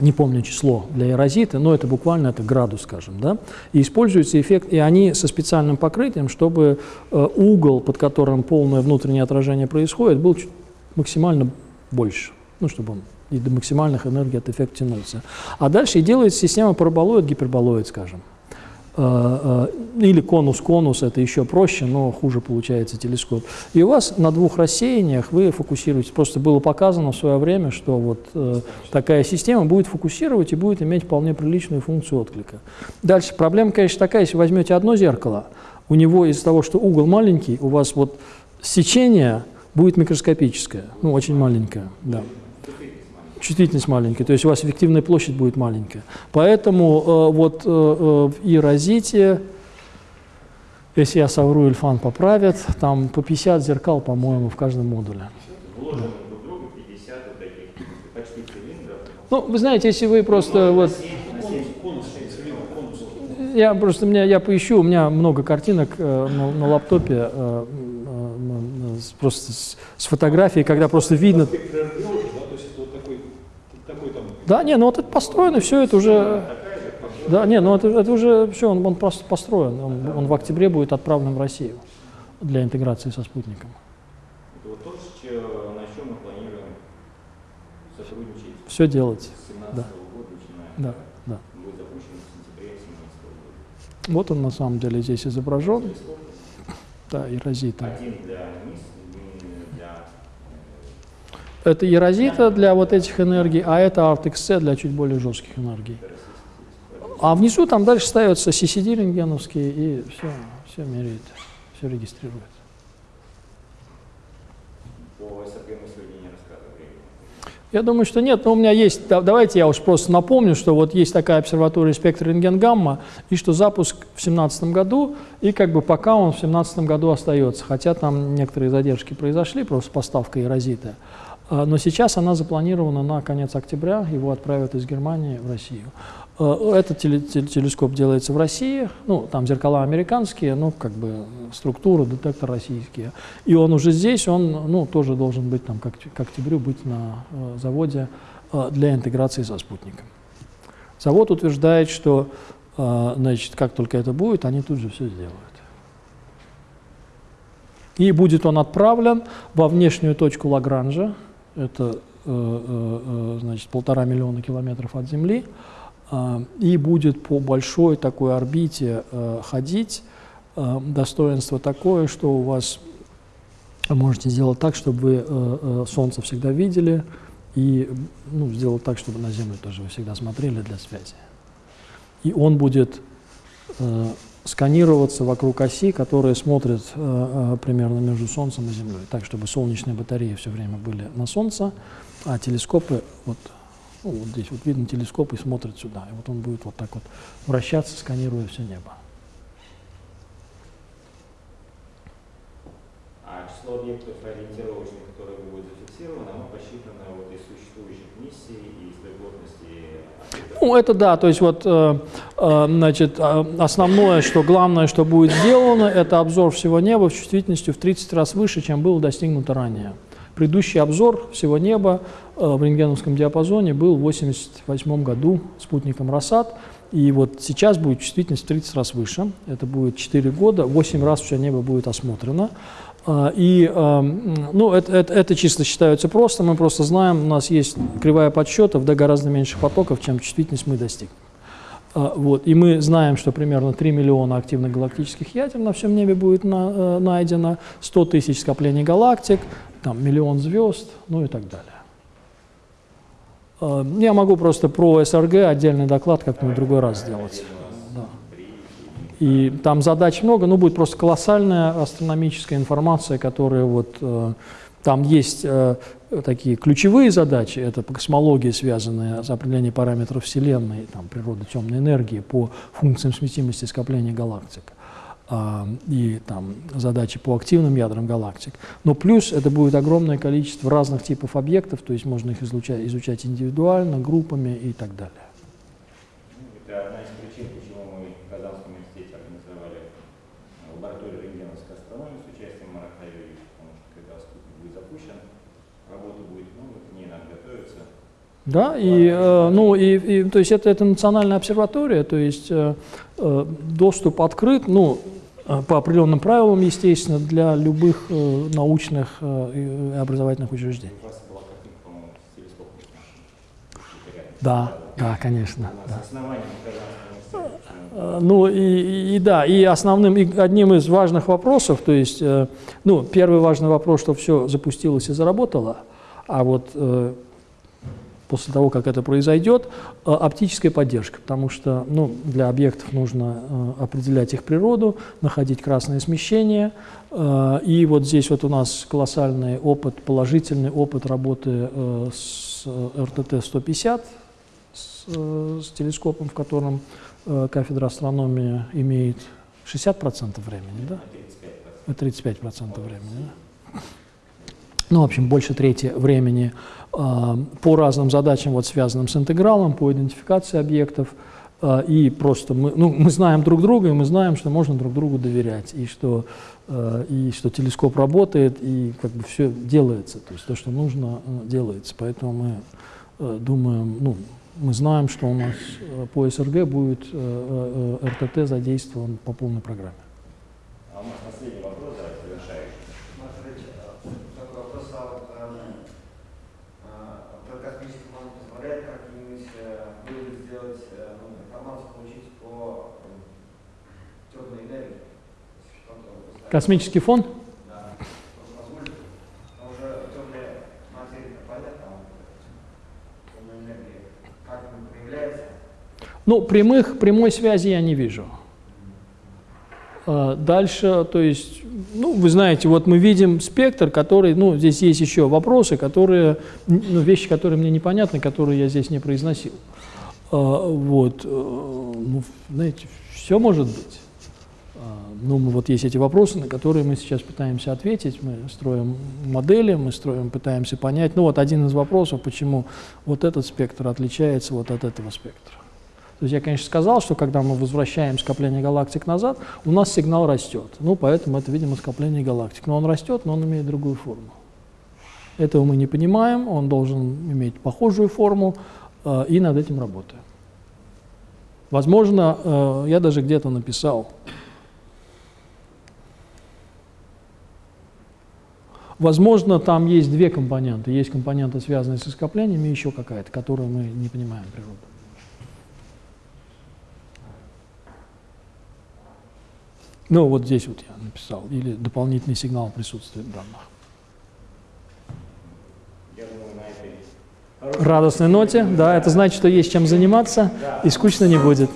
S1: не помню число для эрозита, но это буквально это градус, скажем, да, и используется эффект, и они со специальным покрытием, чтобы э, угол, под которым полное внутреннее отражение происходит, был максимально больше, ну, чтобы он и до максимальных энергий от эффекта тянулся. А дальше и делается система параболоид, гиперболоид, скажем. Э, э, Или конус-конус, это еще проще, но хуже получается телескоп. И у вас на двух рассеяниях вы фокусируете. Просто было показано в свое время, что вот э, такая система будет фокусировать и будет иметь вполне приличную функцию отклика. Дальше проблема, конечно, такая, если возьмете одно зеркало, у него из-за того, что угол маленький, у вас вот сечение будет микроскопическое, ну, очень маленькое, да. Чувствительность маленькая, то есть у вас эффективная площадь будет маленькая. Поэтому э, вот э, э, в Ирозите, если я совру, Ильфан поправит, там по 50 зеркал, по-моему, в каждом модуле.
S2: Вложены друг в друга 50 вот таких почти цилиндров,
S1: Ну, вы знаете, если вы просто вот...
S5: Конус, имеется в виду, конус.
S1: Я просто, меня, я поищу, у меня много картинок э, на, на лаптопе, э, э, с- просто с, с фотографией, когда просто видно...
S5: Спектр РГО, да, то есть это вот такой, такой там
S1: Да, не, ну вот это построено, все это уже... Да, не, ну это, это уже все, он, он просто построен, он, он в октябре будет отправлен в Россию для интеграции со спутником.
S2: Это вот то, на чем мы планируем сотрудничать
S1: Все делать.
S2: с 2017
S1: Да.
S2: года, начиная.
S1: Да, да.
S2: Будет запущен в сентябре 2017 года.
S1: Вот он на самом деле здесь изображен. Да.
S2: Один для низ, один для э,
S1: Это Ерозита для вот этих энергий, а это ArtXC для чуть более жестких энергий. А внизу там дальше ставятся CCD рентгеновские и все, все меряет, все регистрирует. Я думаю, что нет, но у меня есть, да- давайте я уж просто напомню, что вот есть такая обсерватория спектр рентген-гамма, и что запуск в 2017 году, и как бы пока он в 2017 году остается, хотя там некоторые задержки произошли, просто поставка эрозита. А, Но сейчас она запланирована на конец октября, его отправят из Германии в Россию. А, Этот теле- теле- телескоп делается в России, ну, там зеркала американские, ну, как бы структура, детектор российские. И он уже здесь, он, ну, тоже должен быть там, как к октябрю, быть на э, заводе э, для интеграции со спутником. Завод утверждает, что, э, значит, как только это будет, они тут же все сделают. И будет он отправлен во внешнюю точку Лагранжа, это, э, э, э, значит, полтора миллиона километров от Земли, а, и будет по большой такой орбите ходить. Э, Достоинство такое, что у вас можете сделать так, чтобы вы Солнце всегда видели, и ну, сделать так, чтобы на Землю тоже вы всегда смотрели для связи. И он будет сканироваться вокруг оси, которая смотрит э, э, примерно между Солнцем и Землей, так, чтобы солнечные батареи все время были на Солнце, а телескопы вот ну, вот здесь вот видно телескоп и смотрит сюда. И вот он будет вот так вот вращаться, сканируя все небо.
S2: А число объектов ориентировочных, которые будут зафиксированы, оно посчитано вот из существующих миссий и из объектов.
S1: Ну, это да, то есть вот, э, э, значит, э, основное, что главное, что будет сделано, это обзор всего неба с чувствительностью в 30 раз выше, чем было достигнуто ранее. Предыдущий обзор всего неба в рентгеновском диапазоне был в 1988 году спутником «Росат», и вот сейчас будет чувствительность в 30 раз выше, это будет 4 года, 8 раз все небо будет осмотрено. А, И, эм, ну, это, это, это чисто считается просто, мы просто знаем, у нас есть кривая подсчетов, да, гораздо меньше потоков, чем чувствительность мы достигнем. А, Вот, и мы знаем, что примерно 3 миллиона активных галактических ядер на всем небе будет на- э, найдено, 100 тысяч скоплений галактик, там, миллион звезд, ну и так далее. А, Я могу просто про СРГ отдельный доклад как-нибудь другой раз сделать. И там задач много, но будет просто колоссальная астрономическая информация, которая вот э, там есть э, такие ключевые задачи, это по космологии, связанные с определением параметров Вселенной, там, природы темной энергии, по функциям сместимости скопления галактик а, и там задачи по активным ядрам галактик. Но плюс это будет огромное количество разных типов объектов, то есть можно их изучать, изучать индивидуально, группами и так далее.
S2: Ну, Это одна из причин, почему мы в Казанском университете организовали лабораторию рентгеновской астрономии с участием Марата Юрьевича, потому что когда спутник будет запущен, работа будет много, к ней надо готовиться.
S1: Да, и, э, ну, и, и, то есть это, это национальная обсерватория, то есть э, э, доступ открыт, ну, э, по определенным правилам, естественно, для любых э, научных э, и образовательных учреждений. Да, да, конечно.
S2: Университета.
S1: Э, Ну и, и- да, и основным, и одним из важных вопросов, то есть, э, ну, первый важный вопрос, что все запустилось и заработало, а вот после того, как это произойдет, э, оптическая поддержка, потому что, ну, для объектов нужно э, определять их природу, находить красное смещение, э, и вот здесь вот у нас колоссальный опыт, положительный опыт работы с РТТ-150, с, с телескопом, в котором кафедра астрономии имеет 60% времени, да? 35% времени, да? Ну, в общем, больше трети времени э, по разным задачам, вот, связанным с интегралом, по идентификации объектов, э, и просто мы, ну, мы знаем друг друга, и мы знаем, что можно друг другу доверять, и что, э, и что телескоп работает, и как бы все делается, то есть то, что нужно, э, делается. Поэтому мы э, думаем, ну, мы знаем, что у нас э, по СРГ будет э, э, РТТ задействован по полной программе.
S2: А у нас последний вопрос, да, завершающий.
S6: Смотрите, такой вопрос, а вот э, а, вот космический фонд позволяет как-нибудь э, выводы сделать, э, ну, информацию получить по темной энергии? Если что-то вот поставить?
S1: Космический фонд?
S6: Да. Возможно, но уже темная материя понятно, там темная энергия как она проявляется?
S1: Ну, прямых, прямой связи я не вижу. А, Дальше, то есть, ну, вы знаете, вот мы видим спектр, который, ну, здесь есть еще вопросы, которые, ну, вещи, которые мне непонятны, которые я здесь не произносил. А, Вот, э, ну, знаете, все может быть. Ну, вот есть эти вопросы, на которые мы сейчас пытаемся ответить. Мы строим модели, мы строим, пытаемся понять. Ну, вот один из вопросов, почему вот этот спектр отличается вот от этого спектра. То есть я, конечно, сказал, что когда мы возвращаем скопление галактик назад, у нас сигнал растет. Ну, поэтому это, видимо, скопление галактик. Но он растет, но он имеет другую форму. Этого мы не понимаем, он должен иметь похожую форму, э, и над этим работаем. Возможно, э, я даже где-то написал, Возможно, там есть две компоненты. Есть компонента, связанная со скоплениями, и еще какая-то, которую мы не понимаем природу. Ну, вот здесь вот я написал. Или дополнительный сигнал присутствия данных. Радостной ноте, да, это значит, что есть чем заниматься, и скучно не будет.